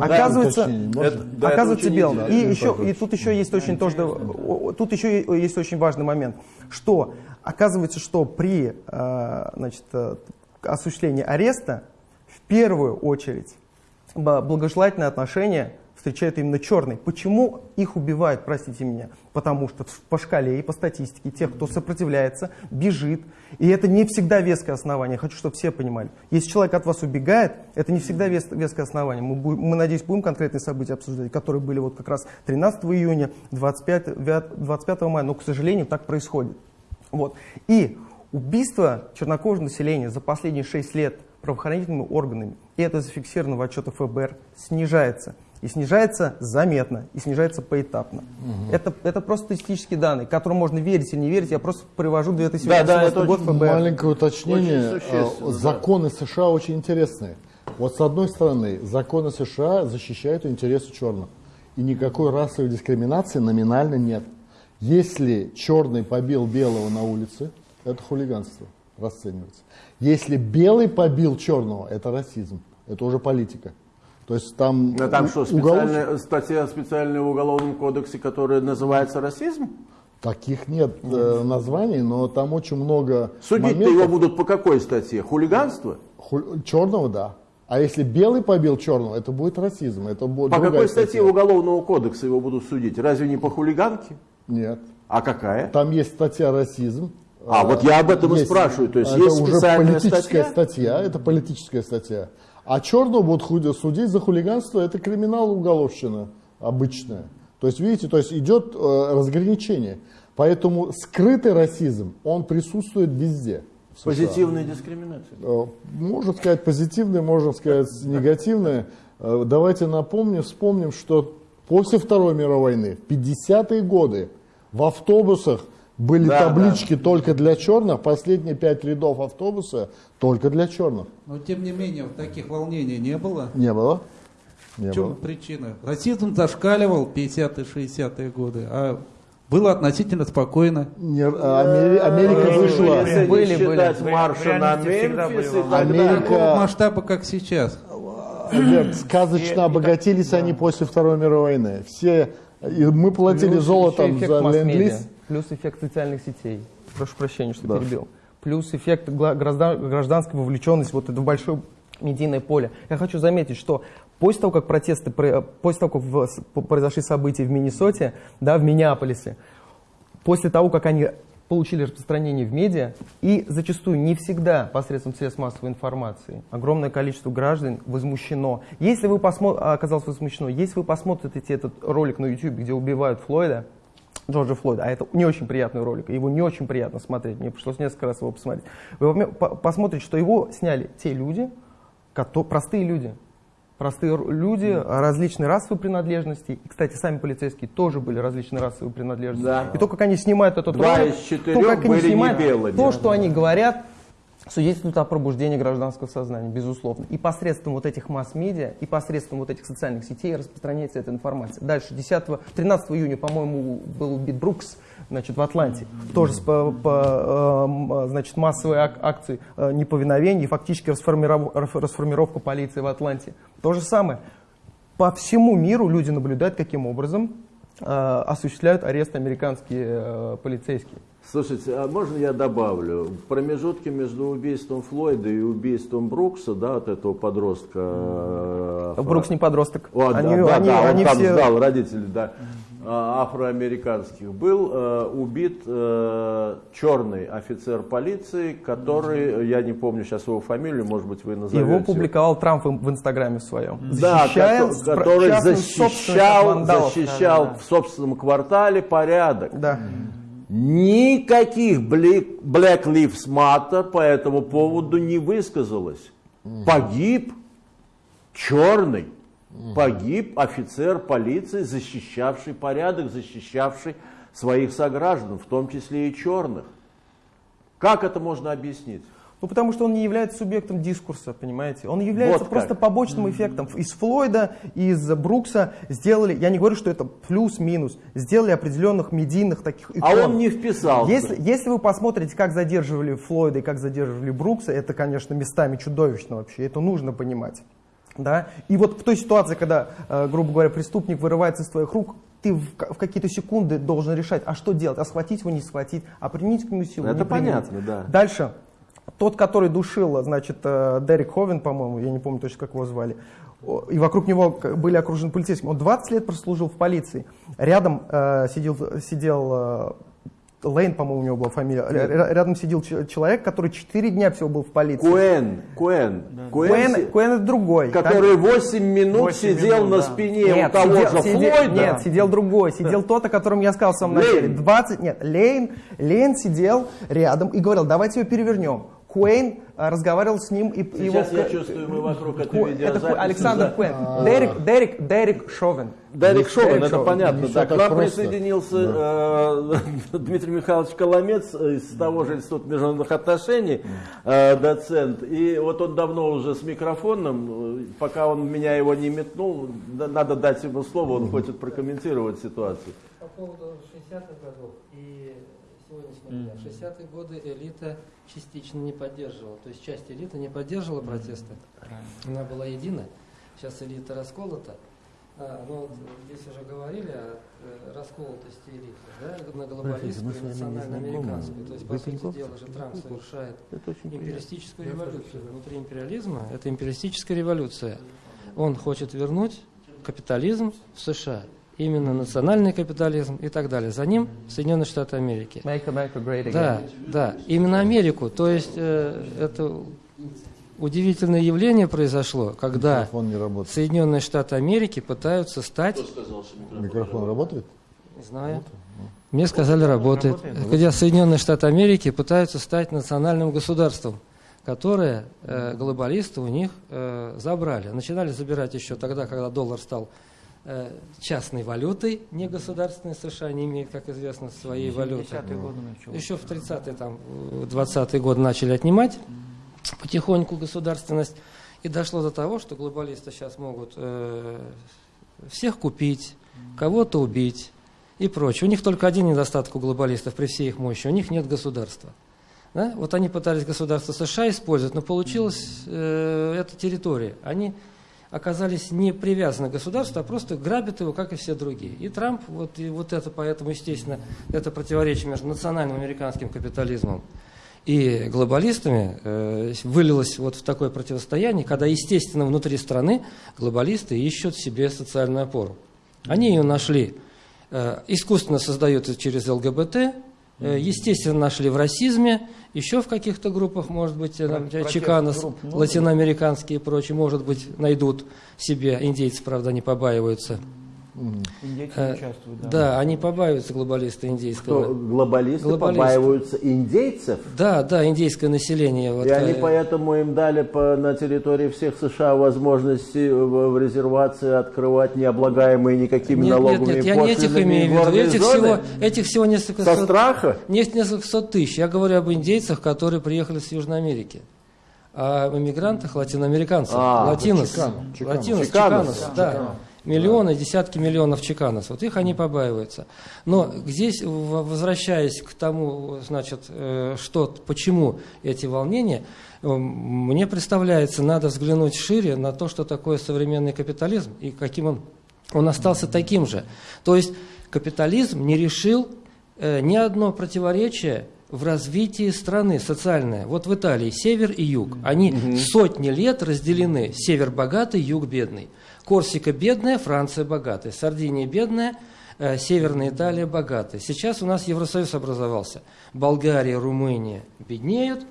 Оказывается, это, да, оказывается это белым. И, еще, и тут еще есть очень тоже, тут еще есть очень важный момент, что оказывается, что при э, значит, э, осуществлении ареста в первую очередь благожелательное отношение встречают именно черные. Почему их убивают, простите меня? Потому что по шкале и по статистике тех, кто сопротивляется, бежит. И это не всегда веское основание. хочу, чтобы все понимали. Если человек от вас убегает, это не всегда вес, веское основание. Мы, будем, мы, надеюсь, будем конкретные события обсуждать, которые были вот как раз 13 июня, 25, 25 мая. Но, к сожалению, так происходит. Вот. И убийство чернокожего населения за последние 6 лет правоохранительными органами, и это зафиксировано в отчетах ФБР, снижается. И снижается заметно, и снижается поэтапно. Угу. Это, это просто статистические данные, которым можно верить или не верить. Я просто привожу 2017 да, да, год ФБР. Маленькое уточнение. А, законы США очень интересные. Вот с одной стороны, законы США защищают интересы черных. И никакой расовой дискриминации номинально нет. Если черный побил белого на улице, это хулиганство расценивается. Если белый побил черного, это расизм. Это уже политика. То есть там, а там что, специальная, уголов... статья специальная в Уголовном кодексе, которая называется расизм? Таких нет э, названий, но там очень много Судить-то его будут по какой статье? Хулиганство? Ху... Черного, да. А если белый побил черного, это будет расизм. Это будет по какой статье статья. Уголовного кодекса его будут судить? Разве не по хулиганке? Нет. А какая? Там есть статья расизм. А, вот я об этом есть, и спрашиваю. То есть это есть уже политическая статья? статья, это политическая статья. А черного будут судить за хулиганство, это криминал уголовщина обычная. То есть, видите, то есть идет э, разграничение. Поэтому скрытый расизм, он присутствует везде. Позитивная дискриминация? Э, можно сказать позитивная, можно сказать негативная. Э, давайте напомним, вспомним, что после Второй мировой войны, в 50-е годы, в автобусах были да, таблички да. только для черных, последние пять рядов автобуса только для черных. Но тем не менее, таких волнений не было? Не было. Не в чем было. причина? Расизм зашкаливал 50-е, 60-е годы, а было относительно спокойно. Не, а Амери, Америка вышла. Если были, считать были. марша на Мемфис, Америка... Такого масштаба, как сейчас. Альберт, сказочно обогатились они после Второй мировой войны. Все, и мы платили золотом за ленд-лиз плюс эффект социальных сетей. Прошу прощения, что да. перебил. Плюс эффект гражданской вовлеченности, вот это большое медийное поле. Я хочу заметить, что после того, как протесты, после того, как произошли события в Миннесоте, да, в Миннеаполисе, после того, как они получили распространение в медиа, и зачастую не всегда посредством средств массовой информации огромное количество граждан возмущено. Если вы посмотрите, оказалось возмущено, если вы посмотрите этот ролик на YouTube, где убивают Флойда, Джорджа Флойда, а это не очень приятный ролик, его не очень приятно смотреть, мне пришлось несколько раз его посмотреть. Вы посмотрите, что его сняли те люди, простые люди, простые люди различной расовой принадлежности. И, кстати, сами полицейские тоже были различной расовой принадлежности. Да. И то, как они снимают этот Два ролик, из то, как они снимают, белыми. то, что они говорят, свидетельствует о пробуждении гражданского сознания, безусловно. И посредством вот этих масс-медиа, и посредством вот этих социальных сетей распространяется эта информация. Дальше, 10, 13 июня, по-моему, был убит Брукс значит, в Атланте. Тоже по, по э, значит, массовой ак акции э, неповиновения фактически расформиров, расформировка полиции в Атланте. То же самое. По всему миру люди наблюдают, каким образом э, осуществляют арест американские полицейские. Слушайте, а можно я добавлю? В промежутке между убийством Флойда и убийством Брукса, да, от этого подростка... Э, Брукс не подросток. О, они, да, они, да, они он все... там сдал родителей, да, а, афроамериканских. Был э, убит э, черный офицер полиции, который, я не помню сейчас его фамилию, может быть, вы назовете. Его публиковал Трамп в, Инстаграме в своем. Да, который защищал, защищал да, да. в собственном квартале порядок. Да. Никаких Black Lives Matter по этому поводу не высказалось. Погиб черный, погиб офицер полиции, защищавший порядок, защищавший своих сограждан, в том числе и черных. Как это можно объяснить? Ну, потому что он не является субъектом дискурса, понимаете? Он является вот просто побочным эффектом. Из Флойда, из Брукса сделали, я не говорю, что это плюс-минус, сделали определенных медийных таких икон. А он не вписался. Если, если вы посмотрите, как задерживали Флойда и как задерживали Брукса, это, конечно, местами чудовищно вообще, это нужно понимать. Да? И вот в той ситуации, когда, э, грубо говоря, преступник вырывается из твоих рук, ты в, в какие-то секунды должен решать, а что делать, а схватить его, не схватить, а применить к нему силу, Это понятно, да. Дальше, тот, который душил, значит, э, Дерек Ховен, по-моему, я не помню точно, как его звали, и вокруг него были окружены полицейскими. Он 20 лет прослужил в полиции. Рядом э, сидел, сидел э, Лейн, по-моему, у него была фамилия. Рядом сидел человек, который 4 дня всего был в полиции. Куэн. Куэн. Да. Куэн, Куэн, Куэн это другой. Который 8 минут 8 сидел минут, на да. спине нет, у того сидел, же сидел, Флойда. Нет, сидел другой. Сидел тот, о котором я сказал в самом начале. 20, нет, Лейн, Лейн сидел рядом и говорил, давайте его перевернем. Куэйн разговаривал с ним и Сейчас его... я чувствую, мы вокруг этой видеозаписи. Это Александр. Куэн. А. Дерек, Дерек, Дерек Шовен. Дерек Шовен, это понятно. Да, к нам присоединился э, Дмитрий Михайлович Коломец из того же Института международных отношений, э, доцент. И вот он давно уже с микрофоном, пока он меня его не метнул, надо дать ему слово, он хочет прокомментировать ситуацию. По поводу 60-х годов и сегодняшнего дня. В 60-е годы элита частично не поддерживала, то есть часть элиты не поддерживала протесты. Она была едина. Сейчас элита расколота. А, ну, вот здесь уже говорили о э, расколотости элиты, да, на глобалистскую национально-американскую. То есть, по сути дела же, Трамп совершает империалистическую революцию. Внутри империализма это империалистическая революция. Он хочет вернуть капитализм в США именно национальный капитализм и так далее. За ним Соединенные Штаты Америки. Make America great again. Да, да, именно Америку. То есть э, это удивительное явление произошло, когда Соединенные Штаты Америки пытаются стать... Кто сказал, что микрофон, микрофон работает? Не знаю. Мне сказали, работает. работает. Когда Соединенные Штаты Америки пытаются стать национальным государством, которое э, глобалисты у них э, забрали. Начинали забирать еще тогда, когда доллар стал частной валютой, не государственной США не имеет, как известно, своей валюты. Еще в 30-е, там, 20-е годы начали отнимать потихоньку государственность. И дошло до того, что глобалисты сейчас могут э, всех купить, кого-то убить и прочее. У них только один недостаток у глобалистов при всей их мощи. У них нет государства. Да? Вот они пытались государство США использовать, но получилась э, эта территория. Они оказались не привязаны к государству, а просто грабят его, как и все другие. И Трамп, вот, и вот это, поэтому, естественно, это противоречие между национальным американским капитализмом и глобалистами э, вылилось вот в такое противостояние, когда, естественно, внутри страны глобалисты ищут себе социальную опору. Они ее нашли, э, искусственно создают через ЛГБТ, естественно, нашли в расизме, еще в каких-то группах, может быть, там, чеканос, латиноамериканские и прочие, может быть, найдут себе, индейцы, правда, не побаиваются. Индейцы э, участвуют, да. Да, они побаиваются глобалисты индейского. Что, глобалисты, глобалисты побаиваются индейцев? Да, да, индейское население. Вот, и они э... поэтому им дали по, на территории всех США возможность в, в резервации открывать необлагаемые никакими нет, налогами Нет, нет, я не этих имею в виду. Этих всего, этих всего несколько Со сот, страха? Нет, несколько сот тысяч. Я говорю об индейцах, которые приехали с Южной Америки. О иммигрантах, латиноамериканцах. А, латинос. Чикано. Латинос, чиканос, чиканос, да. Чикано. Миллионы, десятки миллионов чеканов. Вот их они побаиваются. Но здесь, возвращаясь к тому, значит, э, что, почему эти волнения, э, мне представляется, надо взглянуть шире на то, что такое современный капитализм и каким он, он остался таким же. То есть капитализм не решил э, ни одно противоречие в развитии страны социальное. Вот в Италии север и юг. Они сотни лет разделены. Север богатый, юг бедный. Корсика бедная, Франция богатая. Сардиния бедная, э, Северная Италия богатая. Сейчас у нас Евросоюз образовался. Болгария, Румыния беднеют,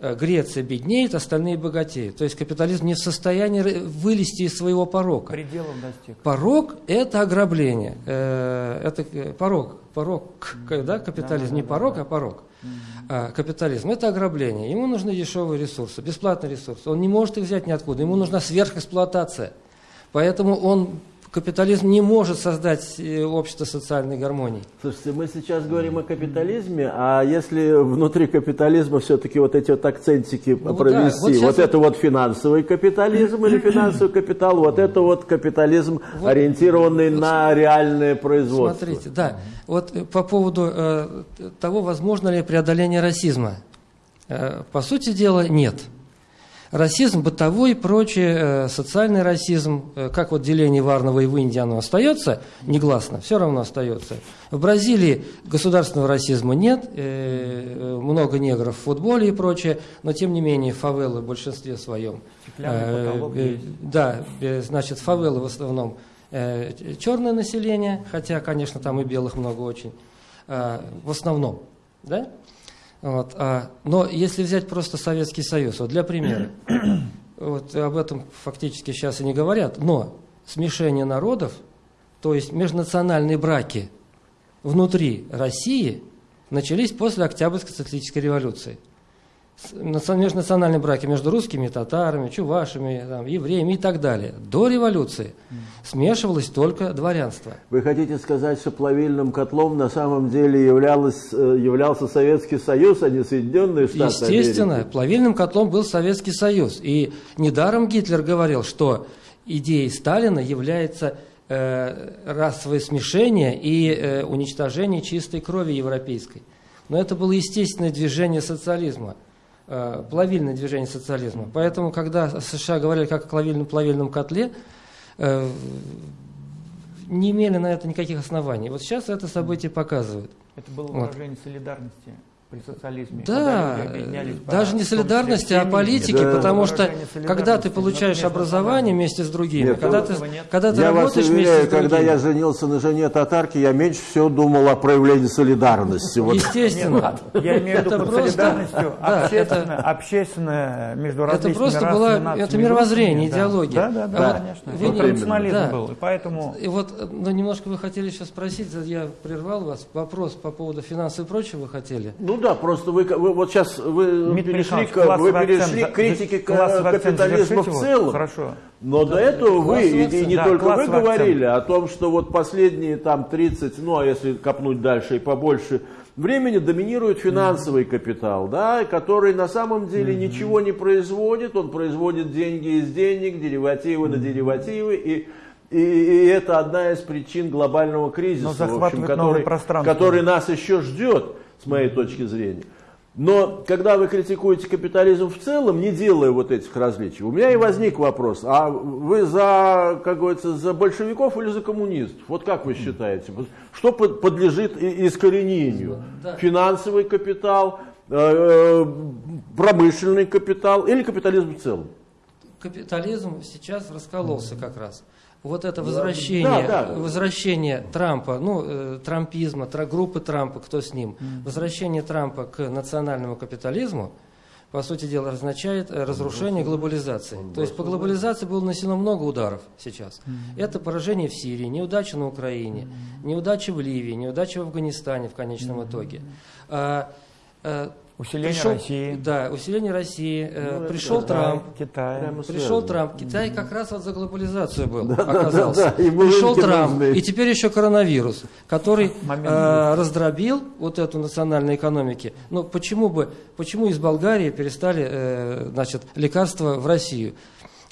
Греция беднеет, остальные богатеют. То есть капитализм не в состоянии вылезти из своего порока. Пределом достиг. Порог – это ограбление. Э, это порог. Порог, да, капитализм. Не порог, а порог. А, капитализм – это ограбление. Ему нужны дешевые ресурсы, бесплатные ресурсы. Он не может их взять ниоткуда. Ему нужна сверхэксплуатация. Поэтому он капитализм не может создать э, общество социальной гармонии. Слушайте, мы сейчас говорим о капитализме, а если внутри капитализма все-таки вот эти вот акцентики ну, провести, да, вот, вот это вот финансовый капитализм или финансовый капитал, вот это вот капитализм, вот, ориентированный вот, на реальное производство. Смотрите, да, вот э, по поводу э, того, возможно ли преодоление расизма. Э, по сути дела, нет. Расизм бытовой и прочее, э, социальный расизм, э, как вот деление Варного и в Индии оно остается негласно, все равно остается. В Бразилии государственного расизма нет, э, много негров в футболе и прочее, но тем не менее фавелы в большинстве своем. Да, значит, фавелы в основном черное население, хотя, конечно, там и белых много очень, в основном, да? Вот, а, но если взять просто Советский Союз, вот для примера, вот об этом фактически сейчас и не говорят, но смешение народов, то есть межнациональные браки внутри России начались после Октябрьской социалистической революции – межнациональные браки между русскими, татарами, чувашами, там, евреями и так далее. До революции смешивалось только дворянство. Вы хотите сказать, что плавильным котлом на самом деле являлось, э, являлся Советский Союз, а не Соединенные Штаты Естественно, Америки? плавильным котлом был Советский Союз. И недаром Гитлер говорил, что идеей Сталина является э, расовое смешение и э, уничтожение чистой крови европейской. Но это было естественное движение социализма. Э, плавильное движение социализма. Поэтому, когда США говорили как о плавильном, плавильном котле, э, не имели на это никаких оснований. Вот сейчас это событие показывает. Это было выражение вот. солидарности при социализме. Да, даже не солидарности, а политики, да. потому что когда ты получаешь образование вместе с другими, нет, когда, ты, когда ты я работаешь вас уверяю, вместе с когда я женился на жене татарки, я меньше всего думал о проявлении солидарности. Естественно. я имею в виду солидарностью общественная, общественная между различными Это просто было, это мировоззрение, идеология. Да, да, да, конечно. Это национализм был, и поэтому... И вот, ну, немножко вы хотели сейчас спросить, я прервал вас, вопрос по поводу финансов и прочего вы хотели? Ну да, просто вы, вы вот сейчас вы Дмитрий перешли, к, вы перешли к критике капитализма в целом. Хорошо. Но да, до этого вы, и, и не да, только вы говорили о том, что вот последние там 30, ну а если копнуть дальше и побольше времени, доминирует финансовый mm-hmm. капитал, да, который на самом деле mm-hmm. ничего не производит, он производит деньги из денег, деривативы mm-hmm. на деривативы и и, и это одна из причин глобального кризиса, в общем, который, который нас еще ждет с моей точки зрения. Но когда вы критикуете капитализм в целом, не делая вот этих различий, у меня и возник вопрос, а вы за, как говорится, за большевиков или за коммунистов? Вот как вы считаете? Что подлежит искоренению? Финансовый капитал, э, э, промышленный капитал или капитализм в целом? Капитализм сейчас раскололся как раз вот это возвращение, да, да. возвращение Трампа, ну, э, трампизма, тра, группы Трампа, кто с ним, возвращение Трампа к национальному капитализму, по сути дела, означает э, разрушение глобализации. То есть по глобализации было нанесено много ударов сейчас. Это поражение в Сирии, неудача на Украине, неудача в Ливии, неудача в Афганистане в конечном итоге. Усиление пришел, России. Да, усиление России. Э, ну, пришел да, Трамп. Китай. Пришел Трамп. Китай как раз вот за глобализацию был, да, оказался. Да, да, да. Пришел Трамп. Нужны. И теперь еще коронавирус, который э, раздробил вот эту национальную экономику. Ну, почему бы, почему из Болгарии перестали, э, значит, лекарства в Россию?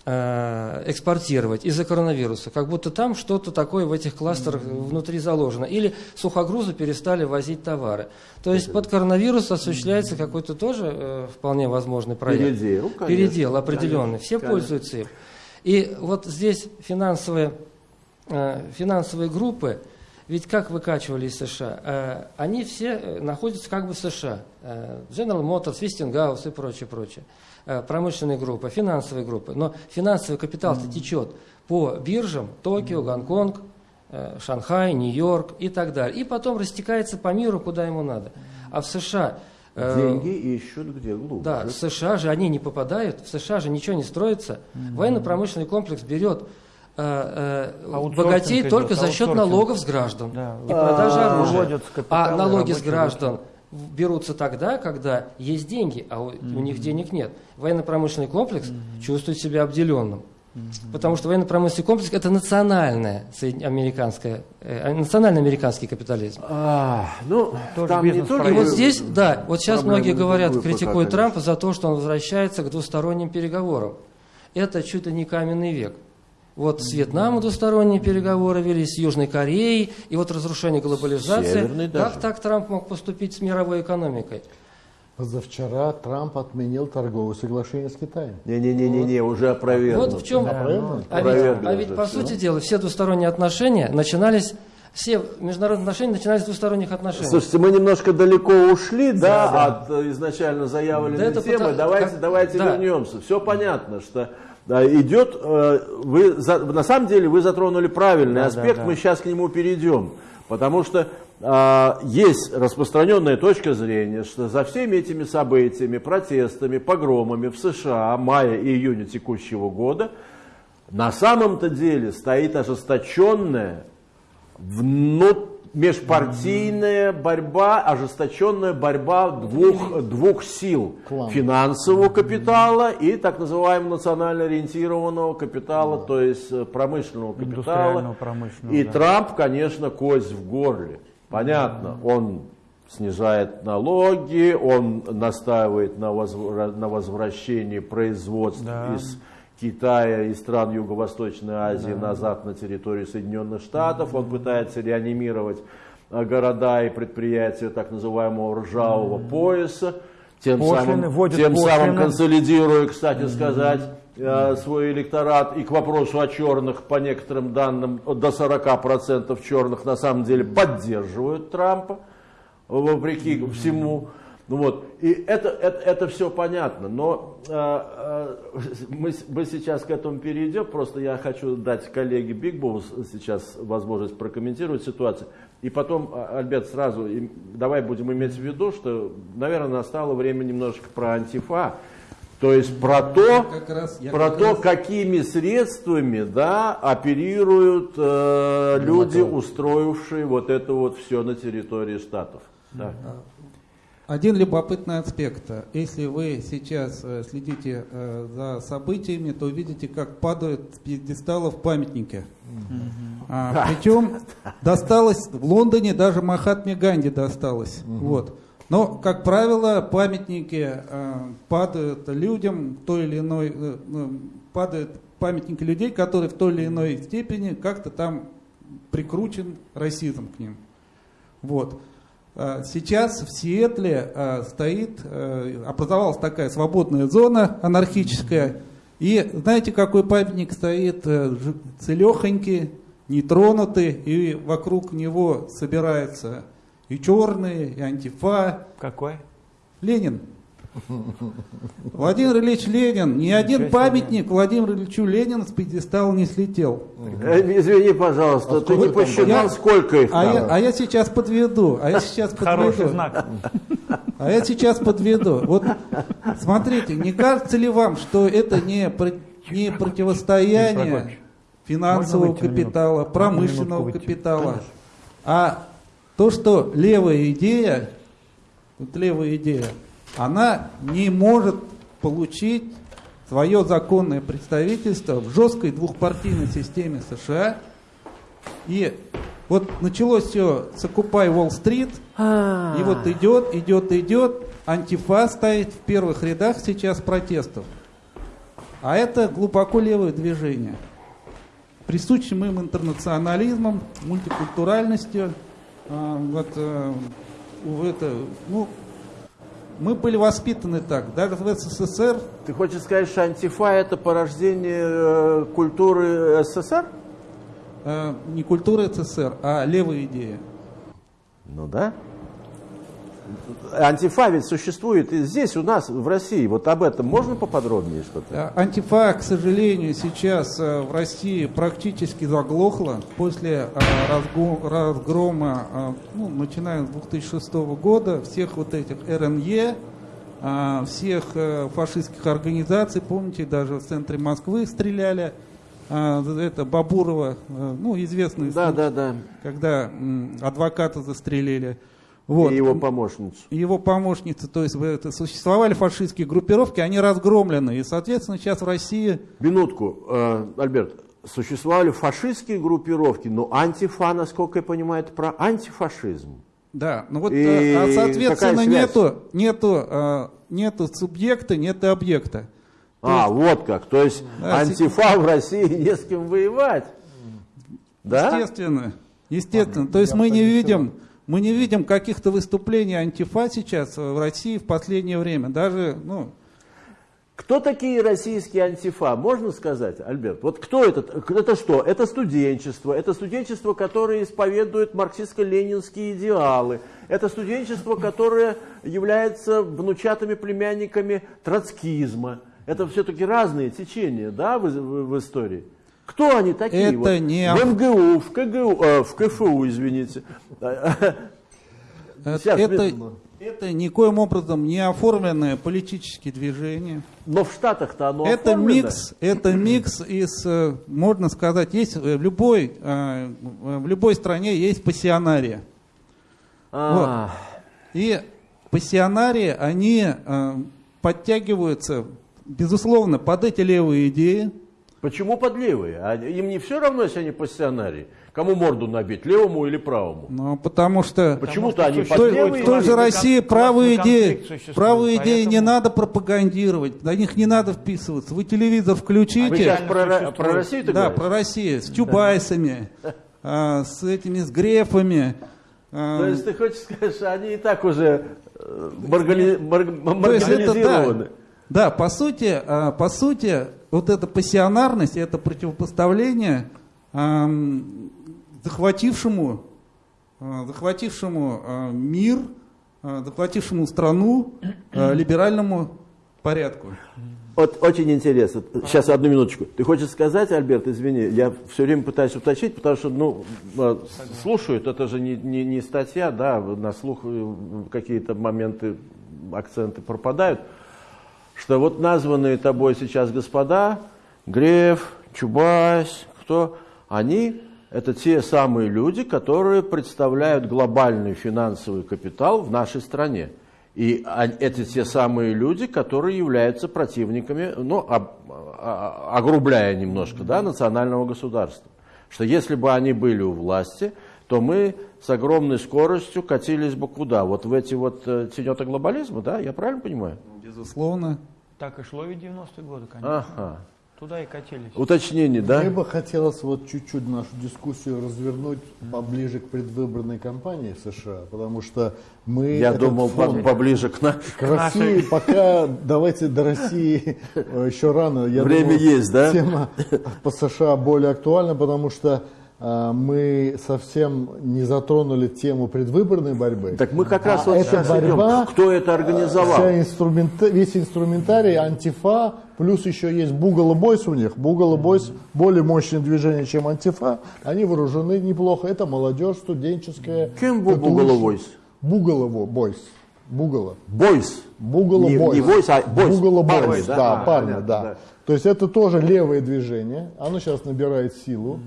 Э, экспортировать из-за коронавируса, как будто там что-то такое в этих кластерах внутри заложено. Или сухогрузы перестали возить товары. То есть под коронавирус осуществляется какой-то тоже э, вполне возможный проект. Передел, конечно. Передел определенный. Все конечно. пользуются им. И вот здесь финансовые, э, финансовые группы, ведь как выкачивали из США? Э, они все э, находятся как бы в США. General Motors, Westinghouse и прочее, прочее. Э, промышленные группы, финансовые группы. Но финансовый капитал-то течет по биржам Токио, Гонконг, э, Шанхай, Нью-Йорк и так далее. И потом растекается по миру, куда ему надо. А в США... Э, Деньги ищут где глубже. Да, в США же они не попадают, в США же ничего не строится. Mm-hmm. Военно-промышленный комплекс берет э, э, богатей только за счет налогов с граждан да. и продажи оружия. А налоги с граждан берутся тогда, когда есть деньги, а у, mm-hmm. у них денег нет. Военно-промышленный комплекс mm-hmm. чувствует себя обделенным. Mm-hmm. Потому что военно-промышленный комплекс это национальное американское, э, национальный американский капитализм. А, ну, там не только... И вот здесь, да, вот сейчас многие говорят, критикуют Трампа за то, что он возвращается к двусторонним переговорам. Это чуть ли не каменный век. Вот с Вьетнамом двусторонние переговоры вели, с Южной Кореей, и вот разрушение глобализации. Как так Трамп мог поступить с мировой экономикой? Позавчера Трамп отменил торговое соглашение с Китаем. Не-не-не, вот. уже опровергнут. Вот в чем. Да, ну, а, ведь, а ведь по сути дела все двусторонние отношения начинались все международные отношения начинались с двусторонних отношений. Слушайте, мы немножко далеко ушли, да, да, от э, изначально заявленной да темы. Потому... Давайте, как... давайте да. вернемся. Все понятно, что да, идет. Э, вы на самом деле вы затронули правильный да, аспект. Да, да. Мы сейчас к нему перейдем, потому что э, есть распространенная точка зрения, что за всеми этими событиями, протестами, погромами в США мая и июня текущего года на самом-то деле стоит ожесточенная внут, межпартийная борьба, ожесточенная борьба двух, двух сил. Клан. Финансового капитала и так называемого национально ориентированного капитала, да. то есть э, промышленного капитала. Промышленного, и да. Трамп, конечно, кость в горле. Понятно, он снижает налоги, он настаивает на, возвра на возвращении производств да. из Китая и стран Юго-Восточной Азии да. назад на территорию Соединенных Штатов. Он пытается реанимировать э, города и предприятия так называемого ржавого пояса, тем, пошлины, самым, тем самым консолидируя, кстати сказать, э, свой электорат. И к вопросу о черных, по некоторым данным, до 40% черных на самом деле поддерживают Трампа, вопреки всему. Ну вот, и это, это, это все понятно, но э, э, мы, мы сейчас к этому перейдем, просто я хочу дать коллеге Бигбоу сейчас возможность прокомментировать ситуацию. И потом, а, Альберт, сразу давай будем иметь в виду, что, наверное, настало время немножечко про антифа, то есть про то, раз, про то раз... какими средствами да, оперируют э, люди, устроившие вот это вот все на территории штатов. Да. Один любопытный аспект. Если вы сейчас э, следите э, за событиями, то увидите, как падают с пьедесталов памятники. А, причем досталось в Лондоне, даже Махатме Ганди досталось. Вот. Но, как правило, памятники э, падают людям той или иной, ну, падают памятники людей, которые в той или иной степени как-то там прикручен расизм к ним. Вот. А, сейчас в Сиэтле а, стоит, а, образовалась такая свободная зона анархическая. И знаете, какой памятник стоит э, целехонький, нетронутый, и вокруг него собираются и черные, и антифа. Какой? Ленин. Владимир Ильич Ленин, ни один памятник Владимиру Ильичу Ленину с пьедестала не слетел. Э, извини, пожалуйста, а ты не посчитал, сколько их а я, а я сейчас подведу. А я сейчас подведу. Хороший знак. А я сейчас подведу. Вот смотрите, не кажется ли вам, что это не, не противостояние финансового капитала, промышленного капитала, а то, что левая идея, вот левая идея, она не может получить свое законное представительство в жесткой двухпартийной системе США. И вот началось все с Occupy Wall Street, и вот идет, идет, идет, антифа стоит в первых рядах сейчас протестов. А это глубоко левое движение. Присущим им интернационализмом, мультикультуральностью, а, вот, а, это, ну, мы были воспитаны так, даже в СССР. Ты хочешь сказать, что антифа это порождение э, культуры СССР? Э, не культуры СССР, а левая идея. Ну да. Антифа ведь существует и здесь у нас, в России. Вот об этом можно поподробнее что-то? Э, антифа, к сожалению, сейчас э, в России практически заглохла после э, разгрома, ну, начиная с 2006 года, всех вот этих РНЕ, всех фашистских организаций, помните, даже в центре Москвы стреляли, это Бабурова, ну, известный да, случай, да, да. когда адвоката застрелили. Вот. И его помощницу. Его помощницы, то есть это, существовали фашистские группировки, они разгромлены. И, соответственно, сейчас в России... Минутку, э, Альберт. Существовали фашистские группировки, но антифа, насколько я понимаю, это про антифашизм. Да, ну вот, и э, а, соответственно, нету, нету, э, нету субъекта, нет объекта. а, есть, вот как. То есть да, антифа в России не с кем воевать. Да? Естественно. Естественно. То есть мы не видим Мы не видим каких-то выступлений антифа сейчас в России в последнее время. Даже, ну, кто такие российские антифа? Можно сказать, Альберт? Вот кто это? Это что? Это студенчество. Это студенчество, которое исповедует марксистско-ленинские идеалы. Это студенчество, которое является внучатыми племянниками троцкизма. Это все-таки разные течения, да, в, в, в истории. Кто они такие? Это вот? не... В МГУ, в КГУ, э, в КФУ, извините. Сейчас, это, это никоим образом не оформленное политические движения. Но в Штатах-то оно это микс, это микс из, э, можно сказать, есть в любой, э, в любой стране есть пассионария. А. Вот. И пассионарии, они э, подтягиваются, безусловно, под эти левые идеи. Почему под левые? А им не все равно, если они пассионарии? Кому морду набить, левому или правому? Ну, потому что... Почему-то они под левые... В той же России правые идеи, правые идеи не надо пропагандировать, на них не надо вписываться. Вы телевизор включите... Вы сейчас про, про Россию Да, про Россию, с Чубайсами, а, с этими, с Грефами. А. То есть ты хочешь сказать, что они и так уже э, марганизированы? Да, по сути, а, по сути, вот эта пассионарность, это противопоставление захватившему, а, захватившему а, мир, захватившему страну либеральному порядку. Вот очень интересно. Сейчас одну минуточку. Ты хочешь сказать, Альберт, извини, я все время пытаюсь уточнить, потому что, ну, слушают, это же не, не, не статья, да, на слух э, какие-то моменты, акценты пропадают, что вот названные тобой сейчас господа, Греф, Чубайс, кто, они это те самые люди, которые представляют глобальный финансовый капитал в нашей стране. И это те самые люди, которые являются противниками, ну, а, огрубляя немножко, да, национального государства. Что если бы они были у власти, то мы с огромной скоростью катились бы куда? Вот в эти вот э, тенета глобализма, да? Я правильно понимаю? Безусловно. Так и шло и 90-е годы, конечно. Ага. Туда и катились. Уточнение, да? Мне бы хотелось вот чуть-чуть нашу дискуссию развернуть поближе к предвыборной кампании в США, потому что мы... Я думал, фон... поближе к, нашей. к России. Пока давайте до России э, еще рано. Я Время думаю, есть, да? Тема по США более актуальна, потому что мы совсем не затронули тему предвыборной борьбы. Так мы как раз а вот эта борьба, идем. кто это организовал? Вся инструмента, весь инструментарий, антифа, плюс еще есть Бугало Бойс у них. Бугало Бойс более мощное движение, чем антифа. Они вооружены неплохо. Это молодежь студенческая. Кем был Бугало Бойс? Бугало Бойс. Бугало. Бойс. Бугало не, Бойс. Не Бойс, а Бойс. Бугало Бойс, да, да, а, парни, понятно, да. да. То есть это тоже левое движение. Оно сейчас набирает силу.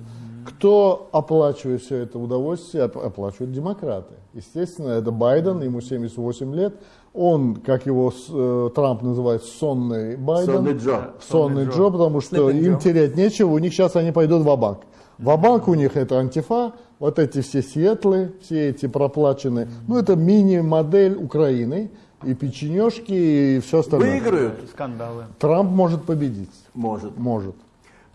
Кто оплачивает все это удовольствие? Оплачивают демократы. Естественно, это Байден, ему 78 лет. Он, как его э, Трамп называет, сонный Байден. Сонный Джо. Сонный Джо, потому что Sleeping им Joe. терять нечего. У них сейчас они пойдут в банк В банк у них это антифа, вот эти все светлые, все эти проплаченные. Ну, это мини-модель Украины. И печенежки, и все остальное. Выиграют. Скандалы. Трамп может победить. Может. Может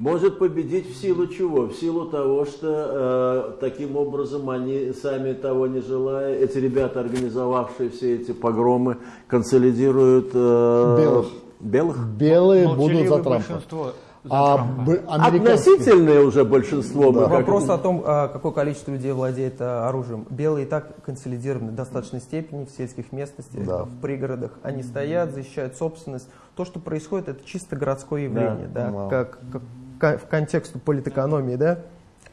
может победить в силу чего? В силу того, что э, таким образом они, сами того не желая, эти ребята, организовавшие все эти погромы, консолидируют э, белых. белых? Белые Но будут за Трампа. А Относительное уже большинство. Да. Вопрос о том, а, какое количество людей владеет а, оружием. Белые и так консолидированы в достаточной степени в сельских местностях, да. в пригородах. Они стоят, защищают собственность. То, что происходит, это чисто городское явление, да, да, как, как в контексту политэкономии, да,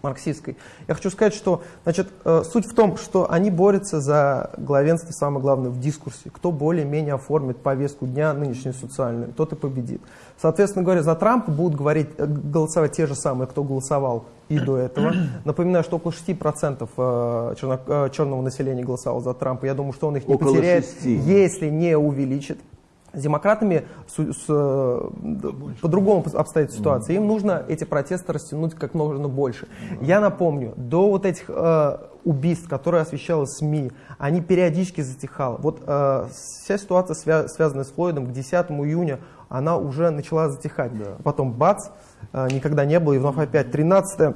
марксистской. Я хочу сказать, что значит, э, суть в том, что они борются за главенство, самое главное, в дискурсе. Кто более-менее оформит повестку дня нынешнюю социальную, тот и победит. Соответственно говоря, за Трампа будут говорить, э, голосовать те же самые, кто голосовал и до этого. Напоминаю, что около 6% э, черно, черного населения голосовало за Трампа. Я думаю, что он их не около потеряет, 6. если не увеличит. С демократами по-другому обстоит ситуация. Им нужно эти протесты растянуть как можно больше. Я напомню, до вот этих э, убийств, которые освещала СМИ, они периодически затихали. Вот э, вся ситуация, свя связанная с Флойдом, к 10 июня она уже начала затихать. Да. Потом бац, э, никогда не было, и вновь опять 13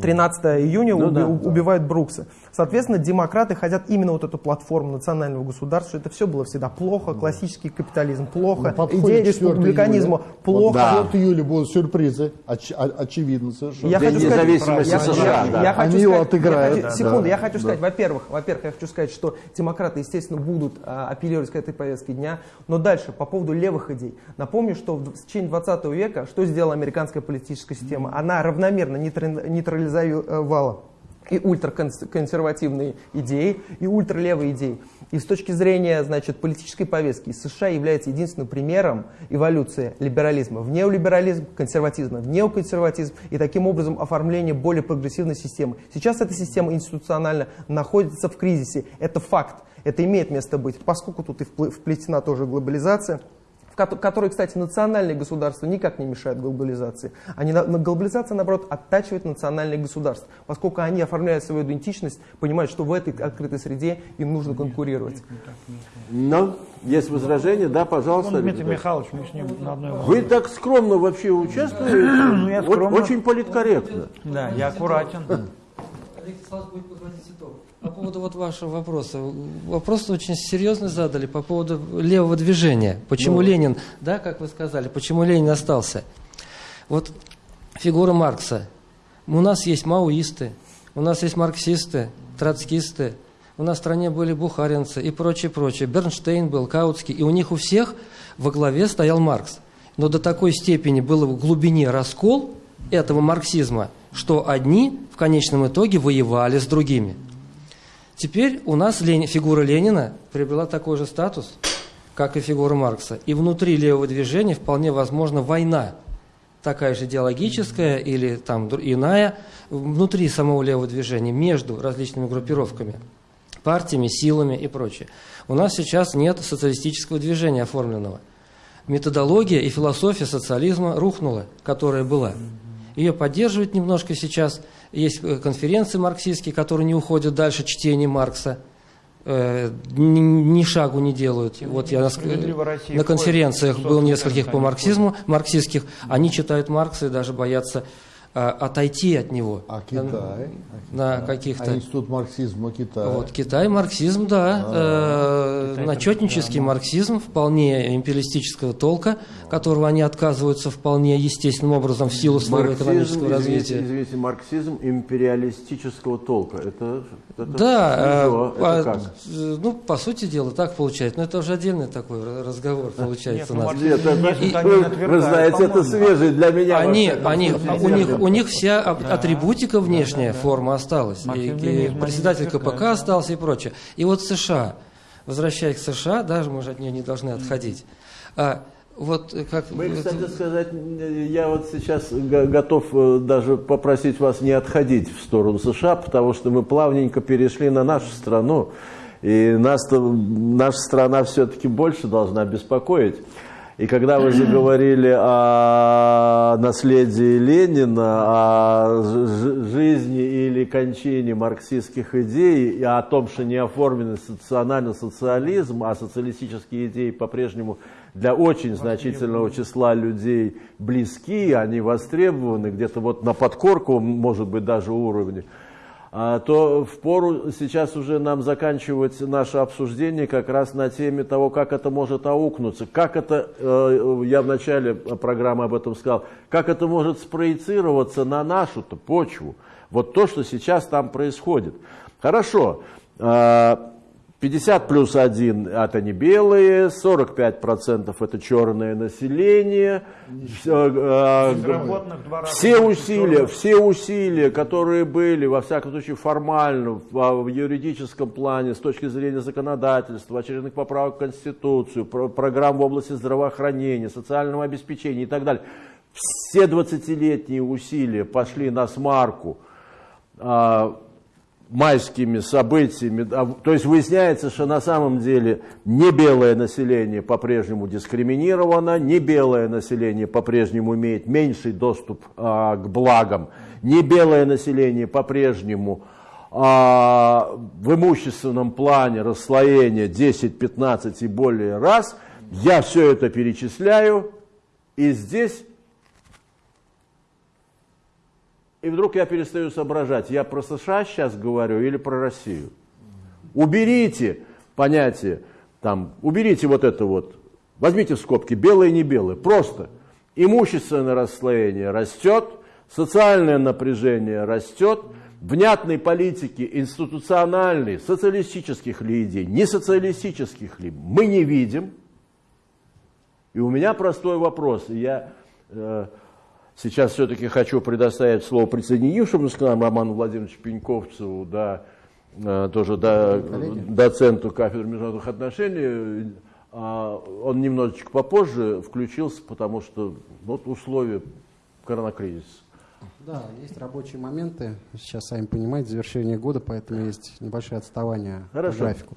13 июня ну, уби да, убивают да. Брукса. Соответственно, демократы хотят именно вот эту платформу национального государства, это все было всегда плохо, классический капитализм плохо, ну, идея республиканизма плохо. Да. 4 июля будут сюрпризы, оч, очевидно совершенно. Я хочу сказать, независимости США, я, да. я хочу Они сказать, его отыграют. Я хочу, секунду, да. я хочу сказать, во-первых, во-первых, я хочу сказать, что демократы, естественно, будут а, апеллировать к этой повестке дня, но дальше, по поводу левых идей. Напомню, что в течение 20 века, что сделала американская политическая система? Она равномерно нейтрализовала и ультраконсервативные идеи, и ультралевые идеи. И с точки зрения значит, политической повестки США является единственным примером эволюции либерализма в неолиберализм, консерватизма в неоконсерватизм и таким образом оформление более прогрессивной системы. Сейчас эта система институционально находится в кризисе. Это факт. Это имеет место быть, поскольку тут и вплетена тоже глобализация которые, кстати, национальные государства никак не мешают глобализации. Они, глобализация, наоборот, оттачивает национальные государства, поскольку они оформляют свою идентичность, понимают, что в этой открытой среде им нужно конкурировать. Но есть возражения, да, пожалуйста. Ну, Дмитрий Михайлович, мы с ним на одной волне. Вы так скромно вообще участвуете, ну, я скромно. очень политкорректно. Да, я аккуратен. По поводу вот вашего вопроса. Вопрос очень серьезный задали по поводу левого движения. Почему ну. Ленин, да, как вы сказали, почему Ленин остался? Вот фигура Маркса. У нас есть маоисты, у нас есть марксисты, троцкисты, у нас в стране были бухаринцы и прочее, прочее. Бернштейн был, Каутский, и у них у всех во главе стоял Маркс. Но до такой степени был в глубине раскол этого марксизма, что одни в конечном итоге воевали с другими. Теперь у нас Лени, фигура Ленина приобрела такой же статус, как и фигура Маркса. И внутри левого движения вполне возможна война, такая же идеологическая или там иная, внутри самого левого движения, между различными группировками, партиями, силами и прочее. У нас сейчас нет социалистического движения оформленного. Методология и философия социализма рухнула, которая была. Ее поддерживают немножко сейчас – есть э, конференции марксистские, которые не уходят дальше чтения Маркса, э, ни, ни шагу не делают. Вот я на, на конференциях был нескольких по марксизму, марксистских, они читают Маркса и даже боятся отойти от него. А Китай? На каких-то... А институт марксизма Китая? Вот, Китай, марксизм, да. А, э, начетнический марксизм, вполне империалистического толка, которого они отказываются вполне естественным образом в силу своего марксизм, экономического развития. Извините, извините, марксизм империалистического толка. Это, это да, э, это а, как? ну, по сути дела, так получается. Но это уже отдельный такой разговор получается Нет, у нас. Нет, это, вы, вы знаете, это свежий для меня. Они, они, у них у них вся атрибутика внешняя форма осталась. И, и председатель КПК остался и прочее. И вот США, возвращаясь к США, даже мы же от нее не должны отходить. А, вот как... Мы, кстати сказать, я вот сейчас готов э, даже попросить вас не отходить в сторону США, потому что мы плавненько перешли на нашу страну, и нас наша страна все-таки больше должна беспокоить. И когда вы заговорили о наследии Ленина, о жизни или кончине марксистских идей, и о том, что не оформлен национальный социализм, а социалистические идеи по-прежнему для очень значительного числа людей близки, они востребованы, где-то вот на подкорку, может быть, даже уровне, а, то в пору сейчас уже нам заканчивать наше обсуждение как раз на теме того, как это может аукнуться, как это, э, я в начале программы об этом сказал, как это может спроецироваться на нашу-то почву. Вот то, что сейчас там происходит. Хорошо, а, 50 плюс 1 это не белые, 45% это черное население. Э, все усилия, все усилия, которые были, во всяком случае формально, в юридическом плане, с точки зрения законодательства, очередных поправок в Конституцию, программ в области здравоохранения, социального обеспечения и так далее, все 20-летние усилия пошли на смарку а, майскими событиями, а, то есть выясняется, что на самом деле не белое население по-прежнему дискриминировано, не белое население по-прежнему имеет меньший доступ а, к благам, не белое население по-прежнему а, в имущественном плане расслоение 10, 15 и более раз, я все это перечисляю, и здесь и вдруг я перестаю соображать, я про США сейчас говорю или про Россию. Уберите понятие, там, уберите вот это вот, возьмите в скобки белое и не белое, просто имущественное расслоение растет, социальное напряжение растет, внятной политики институциональной, социалистических ли идей, не социалистических ли, мы не видим. И у меня простой вопрос, я э, сейчас все-таки хочу предоставить слово присоединившемуся к нам Роману Владимировичу Пеньковцеву, да, э, тоже да, доценту кафедры международных отношений. А он немножечко попозже включился, потому что вот условия коронакризиса. Да, есть рабочие моменты. Сейчас, сами понимаете, завершение года, поэтому есть небольшое отставание Хорошо. по графику.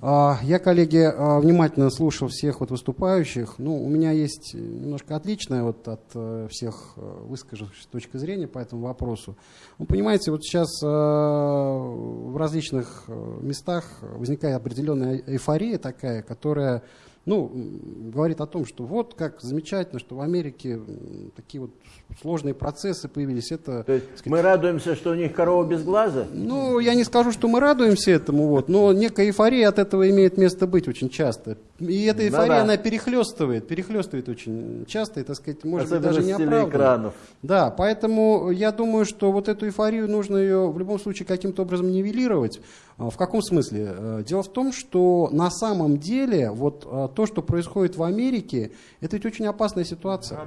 А, я, коллеги, а, внимательно слушал всех вот выступающих. Ну, у меня есть немножко отличная вот от э, всех э, выскажившихся точка зрения по этому вопросу. Вы понимаете, вот сейчас э, в различных местах возникает определенная эйфория такая, которая ну, говорит о том, что вот как замечательно, что в Америке такие вот сложные процессы появились. Это, То есть сказать, мы радуемся, что у них корова без глаза? Ну, я не скажу, что мы радуемся этому, вот, но некая эйфория от этого имеет место быть очень часто. И эта эйфория, да -да. она перехлестывает, перехлестывает очень часто, и, так сказать, может Особенно быть, даже не оправдана. экранов. Да, поэтому я думаю, что вот эту эйфорию нужно ее в любом случае каким-то образом нивелировать. А, в каком смысле? Э, дело в том, что на самом деле вот а, то, что происходит в Америке, это ведь очень опасная ситуация.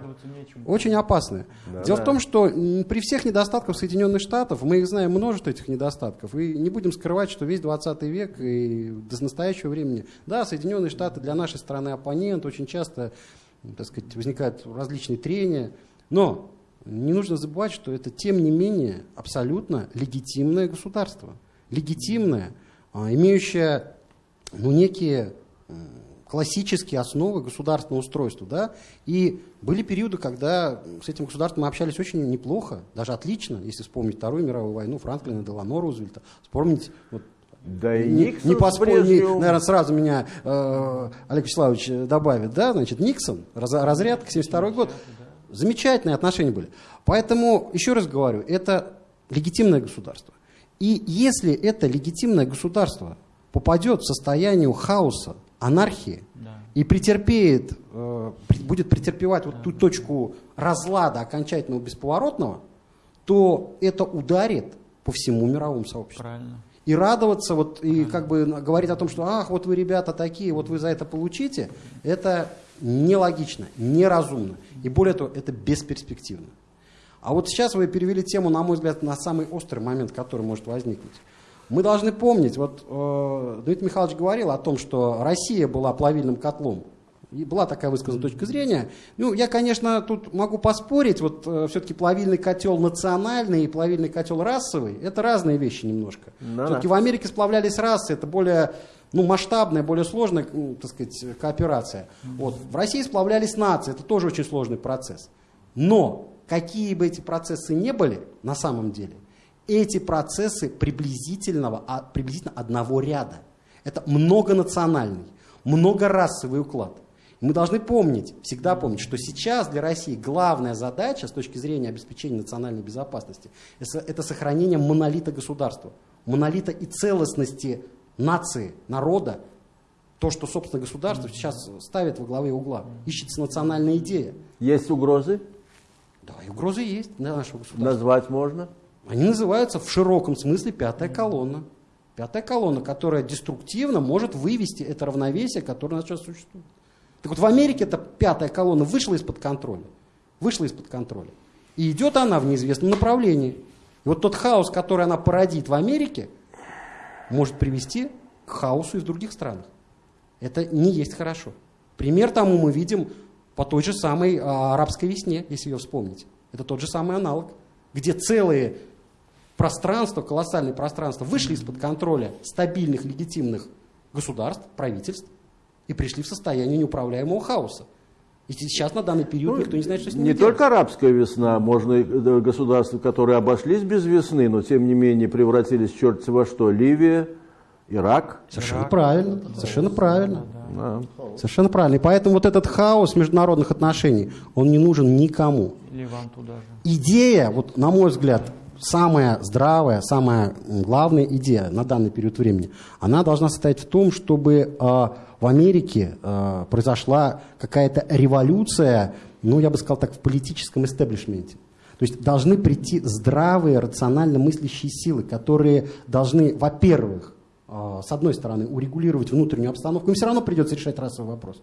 Очень опасная. Да, Дело да. в том, что при всех недостатках Соединенных Штатов, мы их знаем множество этих недостатков, и не будем скрывать, что весь 20 век и до настоящего времени, да, Соединенные Штаты для нашей страны оппонент, очень часто, так сказать, возникают различные трения, но не нужно забывать, что это, тем не менее, абсолютно легитимное государство – легитимная, а, имеющая ну, некие классические основы государственного устройства. Да? И были периоды, когда с этим государством мы общались очень неплохо, даже отлично, если вспомнить Вторую мировую войну, Франклина Делано Рузвельта, вспомнить вот, да и не, не поспорить, наверное, сразу меня э, Олег Вячеславович добавит, да, значит, Никсон, раз, разрядка, 72 год, замечательные отношения были. Поэтому, еще раз говорю, это легитимное государство. И если это легитимное государство попадет в состояние хаоса, анархии да. и претерпеет, э, будет претерпевать вот ту точку разлада окончательного бесповоротного, то это ударит по всему мировому сообществу. Правильно. И радоваться, вот, и как бы говорить о том, что ах, вот вы, ребята, такие, вот вы за это получите, это нелогично, неразумно. И более того, это бесперспективно. А вот сейчас вы перевели тему, на мой взгляд, на самый острый момент, который может возникнуть. Мы должны помнить, вот э, Дмитрий Михайлович говорил о том, что Россия была плавильным котлом. И была такая высказана точка зрения. Ну, я, конечно, тут могу поспорить, вот э, все-таки плавильный котел национальный и плавильный котел расовый, это разные вещи немножко. Да, все-таки в Америке сплавлялись расы, это более ну, масштабная, более сложная, ну, так сказать, кооперация. Вот. В России сплавлялись нации, это тоже очень сложный процесс. Но какие бы эти процессы не были на самом деле, эти процессы приблизительного, а, приблизительно одного ряда. Это многонациональный, многорасовый уклад. Мы должны помнить, всегда помнить, что сейчас для России главная задача с точки зрения обеспечения национальной безопасности – это сохранение монолита государства, монолита и целостности нации, народа, то, что, собственно, государство сейчас ставит во главе угла. Ищется национальная идея. Есть угрозы? Да, и угрозы есть для нашего государства. Назвать можно? Они называются в широком смысле пятая колонна. Пятая колонна, которая деструктивно может вывести это равновесие, которое у нас сейчас существует. Так вот в Америке эта пятая колонна вышла из-под контроля. Вышла из-под контроля. И идет она в неизвестном направлении. И вот тот хаос, который она породит в Америке, может привести к хаосу и в других странах. Это не есть хорошо. Пример тому мы видим по той же самой а, арабской весне, если ее вспомнить. Это тот же самый аналог, где целые пространства, колоссальные пространства вышли из-под контроля стабильных, легитимных государств, правительств и пришли в состояние неуправляемого хаоса. И сейчас на данный период ну, никто не знает, что с ними Не делать. только арабская весна, можно и э, государства, которые обошлись без весны, но тем не менее превратились в черти во что. Ливия, Ирак. Совершенно Ирак. правильно, совершенно правильно. Да. Совершенно правильно. И поэтому вот этот хаос международных отношений, он не нужен никому. вам туда же. Идея, вот на мой взгляд, самая здравая, самая главная идея на данный период времени, она должна состоять в том, чтобы э, в Америке э, произошла какая-то революция, ну, я бы сказал так, в политическом истеблишменте. То есть должны прийти здравые, рационально мыслящие силы, которые должны, во-первых, с одной стороны, урегулировать внутреннюю обстановку, им все равно придется решать расовый вопрос.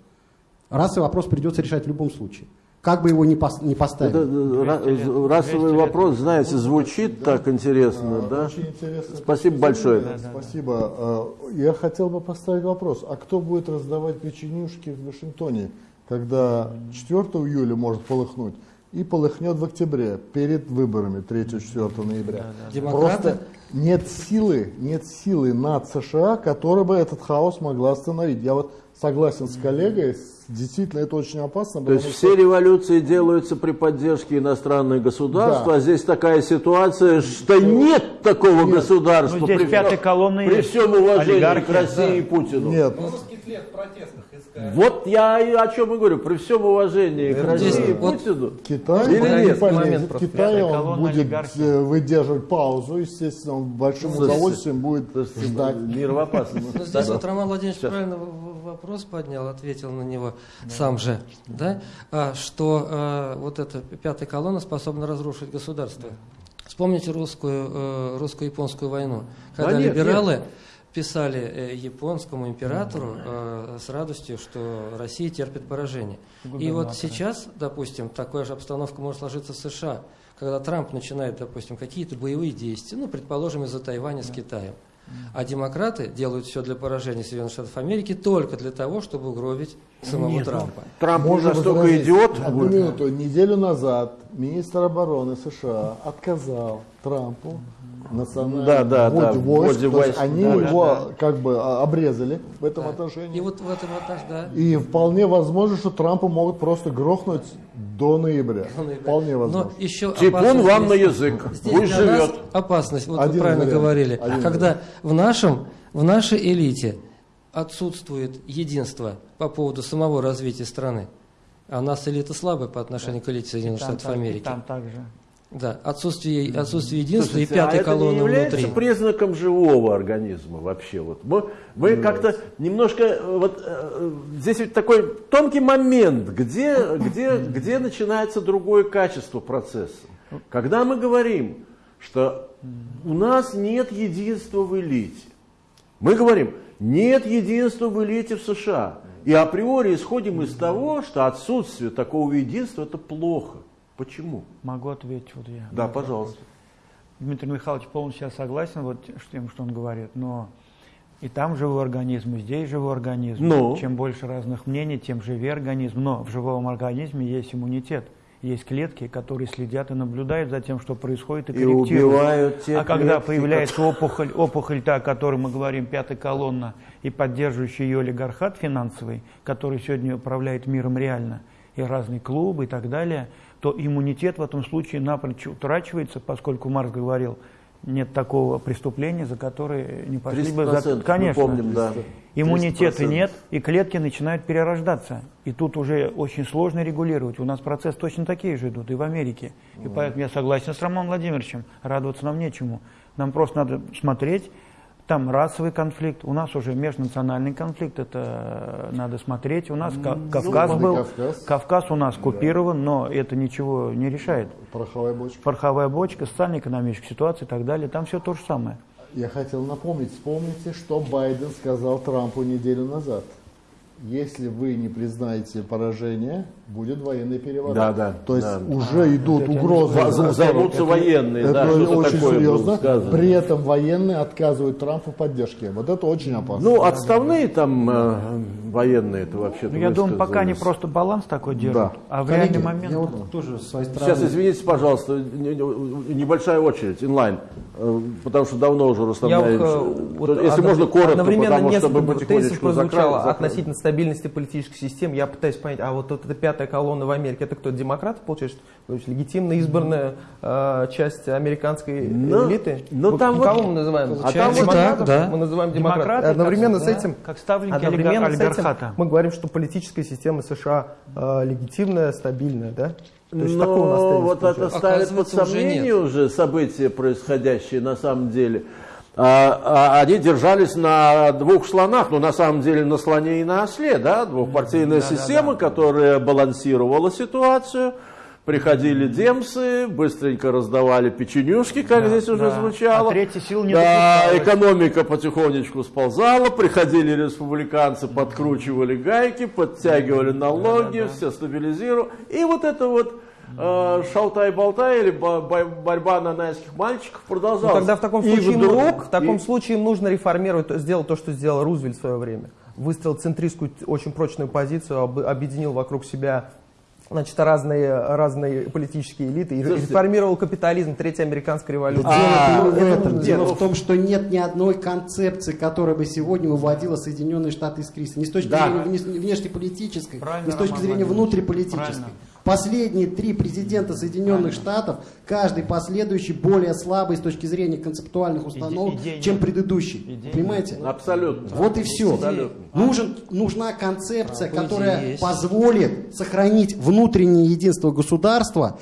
Расовый вопрос придется решать в любом случае. Как бы его ни, пос, ни поставили. Это, лет, расовый вопрос, знаете, звучит да, так интересно, а, да? Очень интересно. Спасибо большое. Да, да, Спасибо. А, я хотел бы поставить вопрос. А кто будет раздавать печенюшки в Вашингтоне, когда 4 июля может полыхнуть? И полыхнет в октябре, перед выборами 3-4 ноября. Да, да. Просто нет силы, нет силы над США, которая бы этот хаос могла остановить. Я вот согласен с коллегой, действительно это очень опасно. То есть что... все революции делаются при поддержке иностранных государств, да. а здесь такая ситуация, что нет такого нет. государства. Ну, здесь при, пятой колонны при всем уважении к России да. и Путину. Нет. Ну, русских лет протестных вот я о чем и говорю, при всем уважении к России и Путину. Китай, Или нет? Момент Китай он будет э, выдерживать паузу, естественно, он большим Слушайте, удовольствием будет Слушайте, ждать. Мир в опасности. Ну, здесь вот Роман Владимирович Сейчас. правильно вопрос поднял, ответил на него да. сам же, да? А, что а, вот эта пятая колонна способна разрушить государство. Вспомните русскую, э, русско-японскую войну, когда да нет, либералы нет писали э, японскому императору э, с радостью, что Россия терпит поражение. И вот сейчас, допустим, такая же обстановка может сложиться в США, когда Трамп начинает, допустим, какие-то боевые действия, ну, предположим, из-за Тайваня с Китаем. А демократы делают все для поражения Соединенных Штатов Америки только для того, чтобы угровить самого Нет, Трампа. Трамп Может настолько идиот. Одну минуту. Неделю назад министр обороны США отказал Трампу национальных да, да, да, войск, то есть они да, его да. как бы а, обрезали в этом да. отношении. И вот в этом отношении, да. И вполне возможно, что Трампа могут просто грохнуть до ноября. До ноября. Вполне возможно. Но еще Типун вам на язык, здесь пусть живет. опасность, вот Один вы правильно вариант. говорили, Один когда вариант. в нашем, в нашей элите отсутствует единство по поводу самого развития страны. А у нас элита слабая по отношению да. к элите Соединенных Штатов Америки. там также. Да, отсутствие, отсутствие единства Слушайте, и пятой а колонны это не является внутри. признаком живого организма вообще. Вот. Мы, мы как-то немножко, вот, э, здесь ведь такой тонкий момент, где, где, где начинается другое качество процесса. Когда мы говорим, что у нас нет единства в элите, мы говорим, нет единства в элите в США. И априори исходим из того, что отсутствие такого единства это плохо. Почему? Могу ответить вот я. Да, пожалуйста. Дмитрий Михайлович полностью я вот с тем, что он говорит, но и там живой организм, и здесь живой организм. Ну? Чем больше разных мнений, тем живее организм. Но в живом организме есть иммунитет. Есть клетки, которые следят и наблюдают за тем, что происходит, и, и корректируют. Убивают те а когда появляется опухоль, опухоль та, о которой мы говорим, пятая колонна, и поддерживающий ее олигархат финансовый, который сегодня управляет миром реально, и разные клубы и так далее – то иммунитет в этом случае напрочь утрачивается, поскольку Марс говорил, нет такого преступления, за которое не пошли бы за... Конечно. помним, да. Иммунитета нет, и клетки начинают перерождаться. И тут уже очень сложно регулировать. У нас процесс точно такие же идут, и в Америке. И поэтому я согласен с Романом Владимировичем, радоваться нам нечему. Нам просто надо смотреть, там расовый конфликт, у нас уже межнациональный конфликт, это э, надо смотреть. У нас ну, Кавказ был, Кавказ. Кавказ у нас купирован, да. но это ничего не решает. Пороховая бочка. Пороховая бочка, социально-экономическая ситуация и так далее, там все то же самое. Я хотел напомнить, вспомните, что Байден сказал Трампу неделю назад если вы не признаете поражение, будет военный переворот. Да, да. То есть да. уже а, идут угрозы. Займутся это, военные, это да, очень серьезно. При этом военные отказывают Трампу в поддержке. Вот это очень опасно. Ну, отставные там э, военные, это вообще. Ну, я думаю, пока они просто баланс такой держат. Да. А в Коллеги, реальный момент. Я вот тоже своей стороны... Сейчас, извините, пожалуйста, небольшая очередь, инлайн. Э, потому что давно уже Рустам я, Если можно коротко, потому что мы потихонечку закрываем. относительно стабильности политической системы, я пытаюсь понять, а вот, вот эта пятая колонна в Америке, это кто, демократы, получается, что легитимно избранная э, часть американской но, элиты? Но ну, там кого вот, мы называем? А там демократов, да. мы называем демократы. Одновременно как, с этим, как ставленники одновременно с этим мы говорим, что политическая система США э, легитимная, стабильная, да? То есть Но вот это ставит под сомнение уже, уже события, происходящие на самом деле. А, а, они держались на двух слонах, но на самом деле на слоне и на осле, да, двухпартийная да, система, да, да. которая балансировала ситуацию, приходили демсы, быстренько раздавали печенюшки, как да, здесь уже да. звучало. А третья сила не да, экономика потихонечку сползала, приходили республиканцы, подкручивали гайки, подтягивали налоги, да, да, да. все стабилизировали. И вот это вот шалтай-болтай или борьба на нанайских мальчиков продолжалась. Ну, тогда в таком случае, и вдруг, в таком и... случае нужно реформировать, сделать то, что сделал Рузвельт в свое время. Выстроил центристскую, очень прочную позицию, объединил вокруг себя значит, разные, разные политические элиты и реформировал капитализм, Третья американская революция. А, дело, это, это, дело в том, что нет ни одной концепции, которая бы сегодня выводила Соединенные Штаты из кризиса. Ни с точки да. зрения внешнеполитической, ни с точки зрения внутриполитической. Правильно. Последние три президента Соединенных Штатов, каждый последующий более слабый с точки зрения концептуальных установок, Иде, чем предыдущий. Идея. Понимаете? Абсолютно. Вот и все. Абсолютно. Нужен, нужна концепция, а, которая позволит сохранить внутреннее единство государства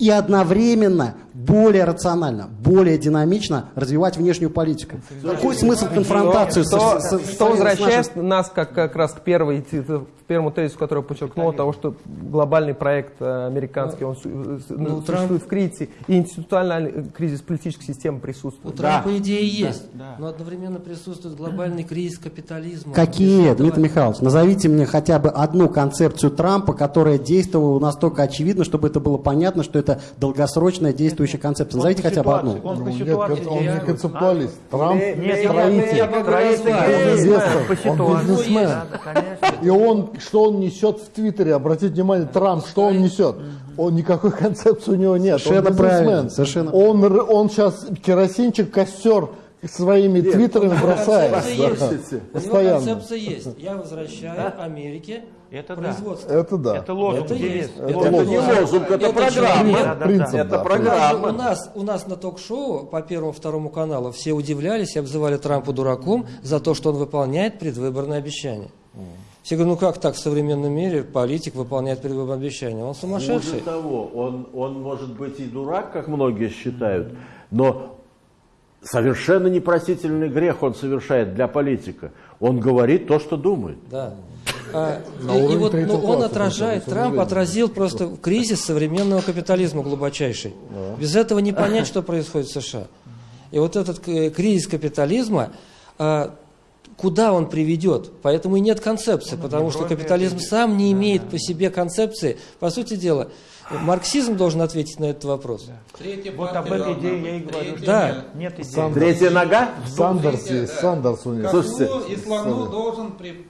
и одновременно более рационально, более динамично развивать внешнюю политику. Какой смысл конфронтации что, с, с, что возвращает с нас как, как раз к первой, к первому тезису, который подчеркнул, того, что глобальный проект э, американский, он ну, ну существует Трамп... в кризисе, и институциональный кризис политической системы присутствует. У Трампа да. идея есть, да. но одновременно присутствует глобальный кризис капитализма. Какие, Дмитрий Михайлович? Назовите мне хотя бы одну концепцию Трампа, которая действовала настолько очевидно, чтобы это было понятно, что это долгосрочная действующая действующая концепция. Назовите хотя бы одну. Он, ну, нет, он не концептуалист. А? Трамп нет, строитель, он бизнесмен. И он, что он несет в Твиттере, обратите внимание, Трамп, что он несет? Он никакой концепции у него нет. Совершенно он правильно. Совершенно. Он, он сейчас керосинчик, костер своими Нет, твиттерами бросает. Да. Постоянно. концепция есть. Я возвращаю Америке это производство. Да. Это да. Это лозунг. Это, есть. это, это, это не лозунг, это, это программа. Да, да, принцип, это да. программа. У нас, у нас на ток-шоу по Первому Второму каналу все удивлялись и обзывали Трампа дураком за то, что он выполняет предвыборные обещания. Все говорят, ну как так в современном мире политик выполняет предвыборные обещания? Он сумасшедший. Более того, он, он может быть и дурак, как многие считают, но совершенно непростительный грех он совершает для политика. Он говорит то, что думает. Да. А, и, и вот ну, он отражает, Трамп отразил просто кризис современного капитализма глубочайший. Да. Без этого не понять, что происходит в США. И вот этот кризис капитализма, а, куда он приведет? Поэтому и нет концепции, потому что капитализм сам не имеет по себе концепции. По сути дела, Марксизм должен ответить на этот вопрос. Третья вот об этой идее я и говорю. Да. Нет идеи. Третья нога? Сандерс. Сандерс у него. Слушайте. И слону должен при...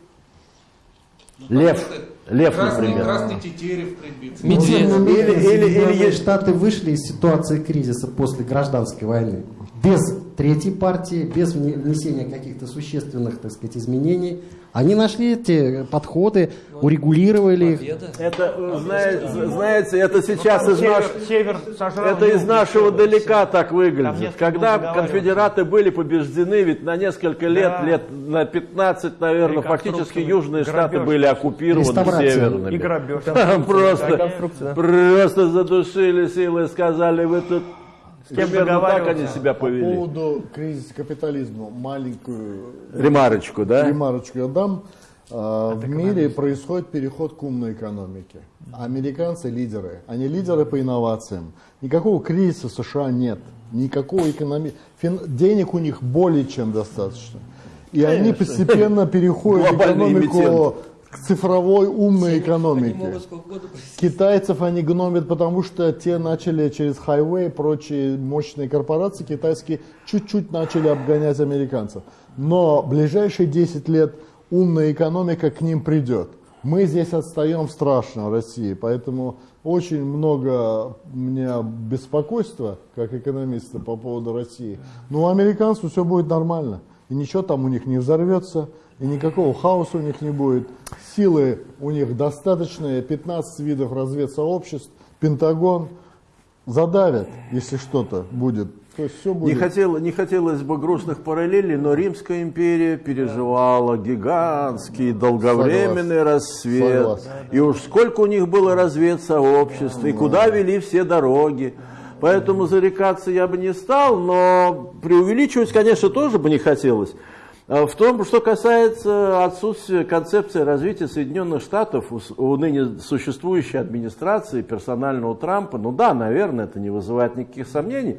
Ну, Лев. Лев, красный, например. Красный тетерев прибиться. Медведь. Или, или, или Штаты вышли из ситуации кризиса после гражданской войны без третьей партии, без внесения каких-то существенных, так сказать, изменений. Они нашли эти подходы, урегулировали их. Это, э, знаете, знаете, это сейчас из, наш... север, это из нашего далека так выглядит. Когда конфедераты были побеждены, ведь на несколько лет, да. лет на 15, наверное, фактически южные штаты были оккупированы северными. И грабеж. Просто, просто задушили силы и сказали, вы тут с кем Примерно так они себя повели. По поводу кризиса капитализма маленькую ремарочку, да? Ремарочку я дам. А, в мире происходит переход к умной экономике. Американцы лидеры. Они лидеры по инновациям. Никакого кризиса в США нет. Никакого экономи... Фин... Денег у них более чем достаточно. И Конечно. они постепенно переходят в экономику к цифровой умной экономике. Китайцев они гномят, потому что те начали через хайвей, прочие мощные корпорации китайские чуть-чуть начали обгонять американцев. Но ближайшие 10 лет умная экономика к ним придет. Мы здесь отстаем страшно в России, поэтому очень много у меня беспокойства, как экономиста, по поводу России. Но у американцев все будет нормально. И ничего там у них не взорвется, и никакого хаоса у них не будет. Силы у них достаточные, 15 видов разведсообществ, Пентагон задавят, если что-то будет. То есть все будет. Не, хотел, не хотелось бы грустных параллелей, но Римская империя переживала гигантский долговременный Согласен. рассвет. Согласен. И уж сколько у них было разведсообществ, и куда вели все дороги. Поэтому зарекаться я бы не стал, но преувеличивать, конечно, тоже бы не хотелось. А в том, что касается отсутствия концепции развития Соединенных Штатов у ныне существующей администрации, персонального Трампа, ну да, наверное, это не вызывает никаких сомнений.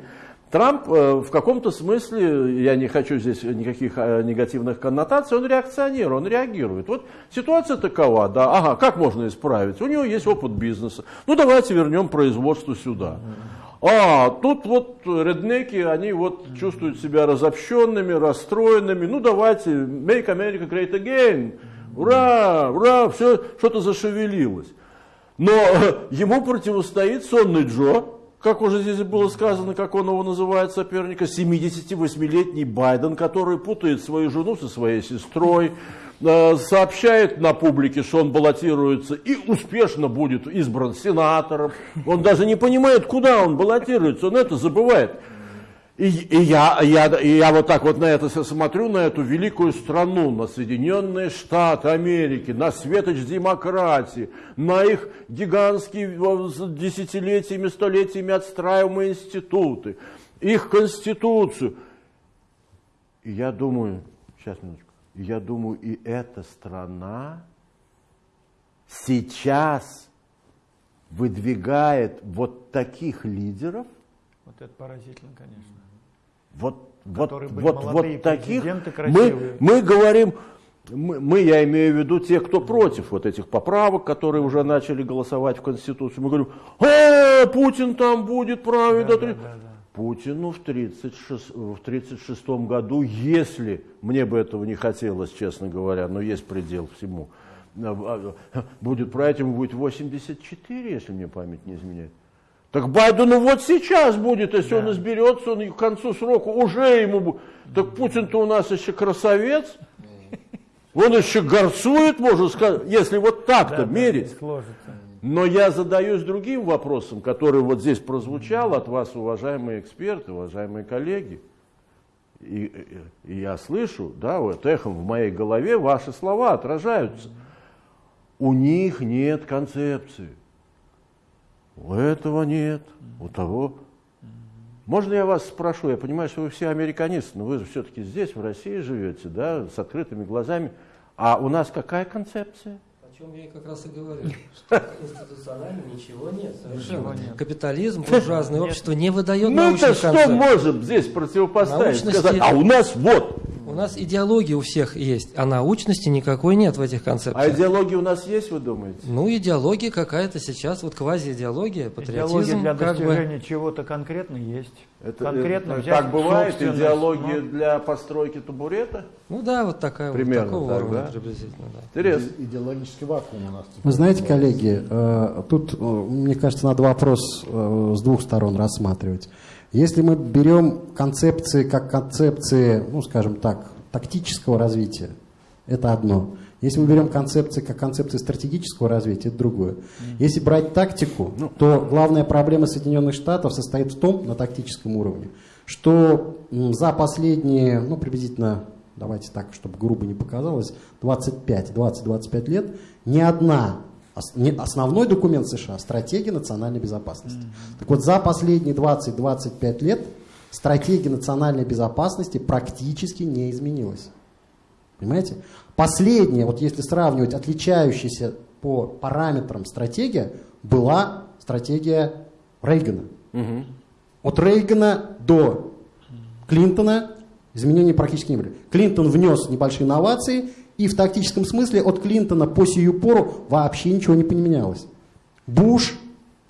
Трамп э, в каком-то смысле, я не хочу здесь никаких э, негативных коннотаций, он реакционер, он реагирует. Вот ситуация такова, да, ага, как можно исправить? У него есть опыт бизнеса. Ну давайте вернем производство сюда. А, тут вот реднеки, они вот чувствуют себя разобщенными, расстроенными. Ну давайте, make America great again. Ура, ура, все что-то зашевелилось. Но ему противостоит сонный Джо, как уже здесь было сказано, как он его называет соперника, 78-летний Байден, который путает свою жену со своей сестрой, сообщает на публике, что он баллотируется и успешно будет избран сенатором. Он даже не понимает, куда он баллотируется, он это забывает. И, и, я, я, и я вот так вот на это смотрю, на эту великую страну, на Соединенные Штаты Америки, на светоч демократии, на их гигантские десятилетиями, столетиями отстраиваемые институты, их конституцию. И я думаю, сейчас минуточку, я думаю, и эта страна сейчас выдвигает вот таких лидеров. Вот это поразительно, конечно. Вот, вот, вот, вот таких. Мы, мы говорим, мы, мы, я имею в виду тех, кто против вот этих поправок, которые уже начали голосовать в Конституцию. Мы говорим, а, Путин там будет править. Да, да, да, да. Путину в 1936 в году, если, мне бы этого не хотелось, честно говоря, но есть предел всему, а, а, будет править ему будет 84, если мне память не изменяет. Так Байдену вот сейчас будет, если да. он изберется, он к концу срока уже ему будет. Так Путин-то у нас еще красавец, он еще горцует, можно сказать, если вот так-то да, мерить. Да. Но я задаюсь другим вопросом, который вот здесь прозвучал от вас, уважаемые эксперты, уважаемые коллеги. И, и, я слышу, да, вот эхом в моей голове ваши слова отражаются. У них нет концепции. У этого нет, у того. Можно я вас спрошу, я понимаю, что вы все американисты, но вы же все-таки здесь, в России живете, да, с открытыми глазами. А у нас какая концепция? Чем я как раз и говорю, что институционально ничего нет, совершенно. нет. Капитализм, буржуазное общество не выдает ну, научных. Ну, что можем здесь противопоставить? Сказать, а у нас вот у нас идеология у всех есть, а научности никакой нет в этих концепциях. А идеология у нас есть, вы думаете? Ну, идеология какая-то сейчас, вот квази-идеология, патриотизм. Идеология для достижения бы... чего-то конкретно есть. Это, Конкретно это, взять так бывает, идеология но... для постройки табурета? Ну да, вот такая Примерно вот, такого так, уровня да? приблизительно. Да. Интересно. Идеологический вакуум у нас. Вы знаете, коллеги, э, тут, э, мне кажется, надо вопрос э, с двух сторон рассматривать. Если мы берем концепции как концепции, ну, скажем так, тактического развития, это одно. Если мы берем концепции как концепции стратегического развития, это другое. Если брать тактику, ну, то главная проблема Соединенных Штатов состоит в том, на тактическом уровне, что за последние, ну, приблизительно, давайте так, чтобы грубо не показалось, 25, 20-25 лет ни одна основной документ США – стратегия национальной безопасности. Mm-hmm. Так вот, за последние 20-25 лет стратегия национальной безопасности практически не изменилась. Понимаете? Последняя, вот если сравнивать отличающаяся по параметрам стратегия, была стратегия Рейгана. Угу. От Рейгана до Клинтона изменений практически не были. Клинтон внес небольшие инновации, и в тактическом смысле от Клинтона по сию пору вообще ничего не поменялось. Буш,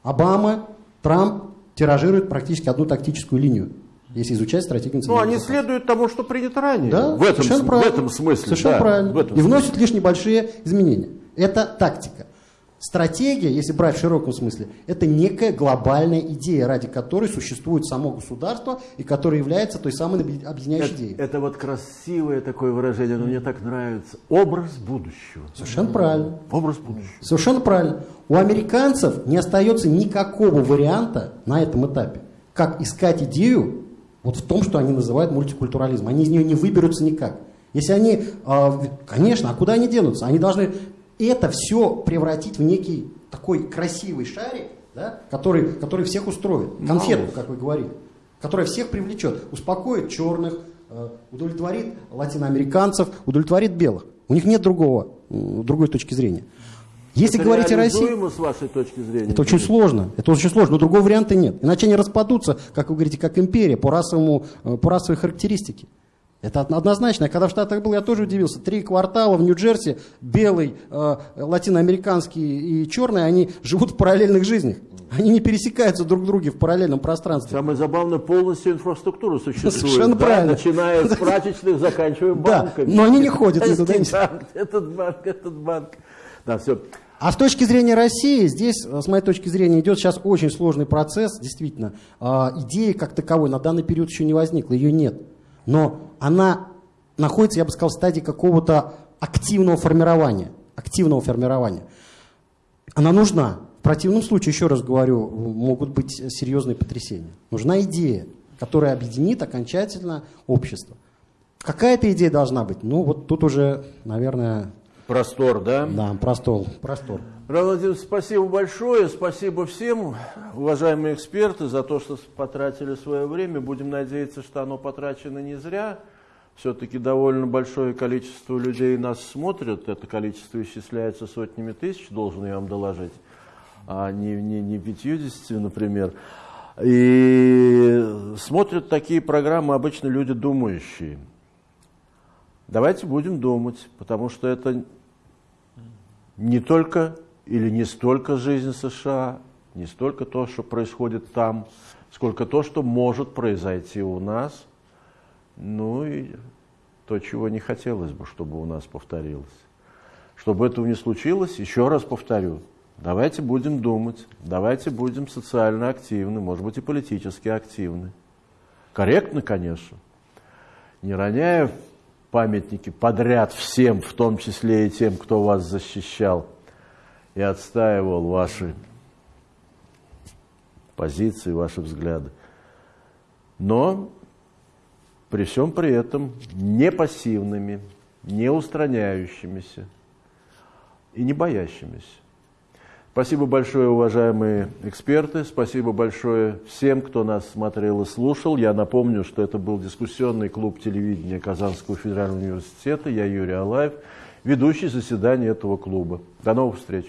Обама, Трамп тиражируют практически одну тактическую линию если изучать стратегию Ну, они следуют тому, что принято ранее. Да, в этом, в этом смыслле. Совершенно да, правильно. В этом и вносят лишь небольшие изменения. Это тактика. Стратегия, если брать в широком смысле, это некая глобальная идея, ради которой существует само государство и которая является той самой объединяющей это, идеей. Это вот красивое такое выражение, но мне так нравится. Образ будущего. Совершенно правильно. Образ будущего. Совершенно правильно. У американцев не остается никакого варианта на этом этапе, как искать идею вот в том, что они называют мультикультурализм. Они из нее не выберутся никак. Если они, а, конечно, а куда они денутся? Они должны это все превратить в некий такой красивый шарик, да, который, который всех устроит. Конфетку, как вы говорили. Которая всех привлечет, успокоит черных, э, удовлетворит латиноамериканцев, удовлетворит белых. У них нет другого, другой точки зрения. Если это говорить о России... с вашей точки зрения? Это очень сложно. Это очень сложно, но другого варианта нет. Иначе они распадутся, как вы говорите, как империя по, расовому, э, по расовой характеристике. Это однозначно. Когда в Штатах был, я тоже удивился. Три квартала в Нью-Джерси, белый, э, латиноамериканский и черный, они живут в параллельных жизнях. Они не пересекаются друг в друге в параллельном пространстве. Самое забавное, полностью инфраструктура существует. Совершенно да, правильно. Начиная с прачечных, заканчивая банками. Да, но они не ходят никуда. Этот банк, этот банк. Да, все. А с точки зрения России, здесь, с моей точки зрения, идет сейчас очень сложный процесс, действительно. А, идеи как таковой на данный период еще не возникла, ее нет. Но она находится, я бы сказал, в стадии какого-то активного формирования. Активного формирования. Она нужна. В противном случае, еще раз говорю, могут быть серьезные потрясения. Нужна идея, которая объединит окончательно общество. Какая-то идея должна быть. Ну, вот тут уже, наверное... Простор, да? Да, простор. простор. Равен спасибо большое. Спасибо всем, уважаемые эксперты, за то, что потратили свое время. Будем надеяться, что оно потрачено не зря. Все-таки довольно большое количество людей нас смотрят. Это количество исчисляется сотнями тысяч, должен я вам доложить, а не, не, не 50, например. И смотрят такие программы обычно люди думающие. Давайте будем думать, потому что это не только или не столько жизнь США, не столько то, что происходит там, сколько то, что может произойти у нас, ну и то, чего не хотелось бы, чтобы у нас повторилось. Чтобы этого не случилось, еще раз повторю, давайте будем думать, давайте будем социально активны, может быть и политически активны. Корректно, конечно, не роняя памятники подряд всем, в том числе и тем, кто вас защищал – и отстаивал ваши позиции, ваши взгляды. Но при всем при этом не пассивными, не устраняющимися и не боящимися. Спасибо большое, уважаемые эксперты. Спасибо большое всем, кто нас смотрел и слушал. Я напомню, что это был дискуссионный клуб телевидения Казанского федерального университета. Я Юрий Алаев, ведущий заседания этого клуба. До новых встреч.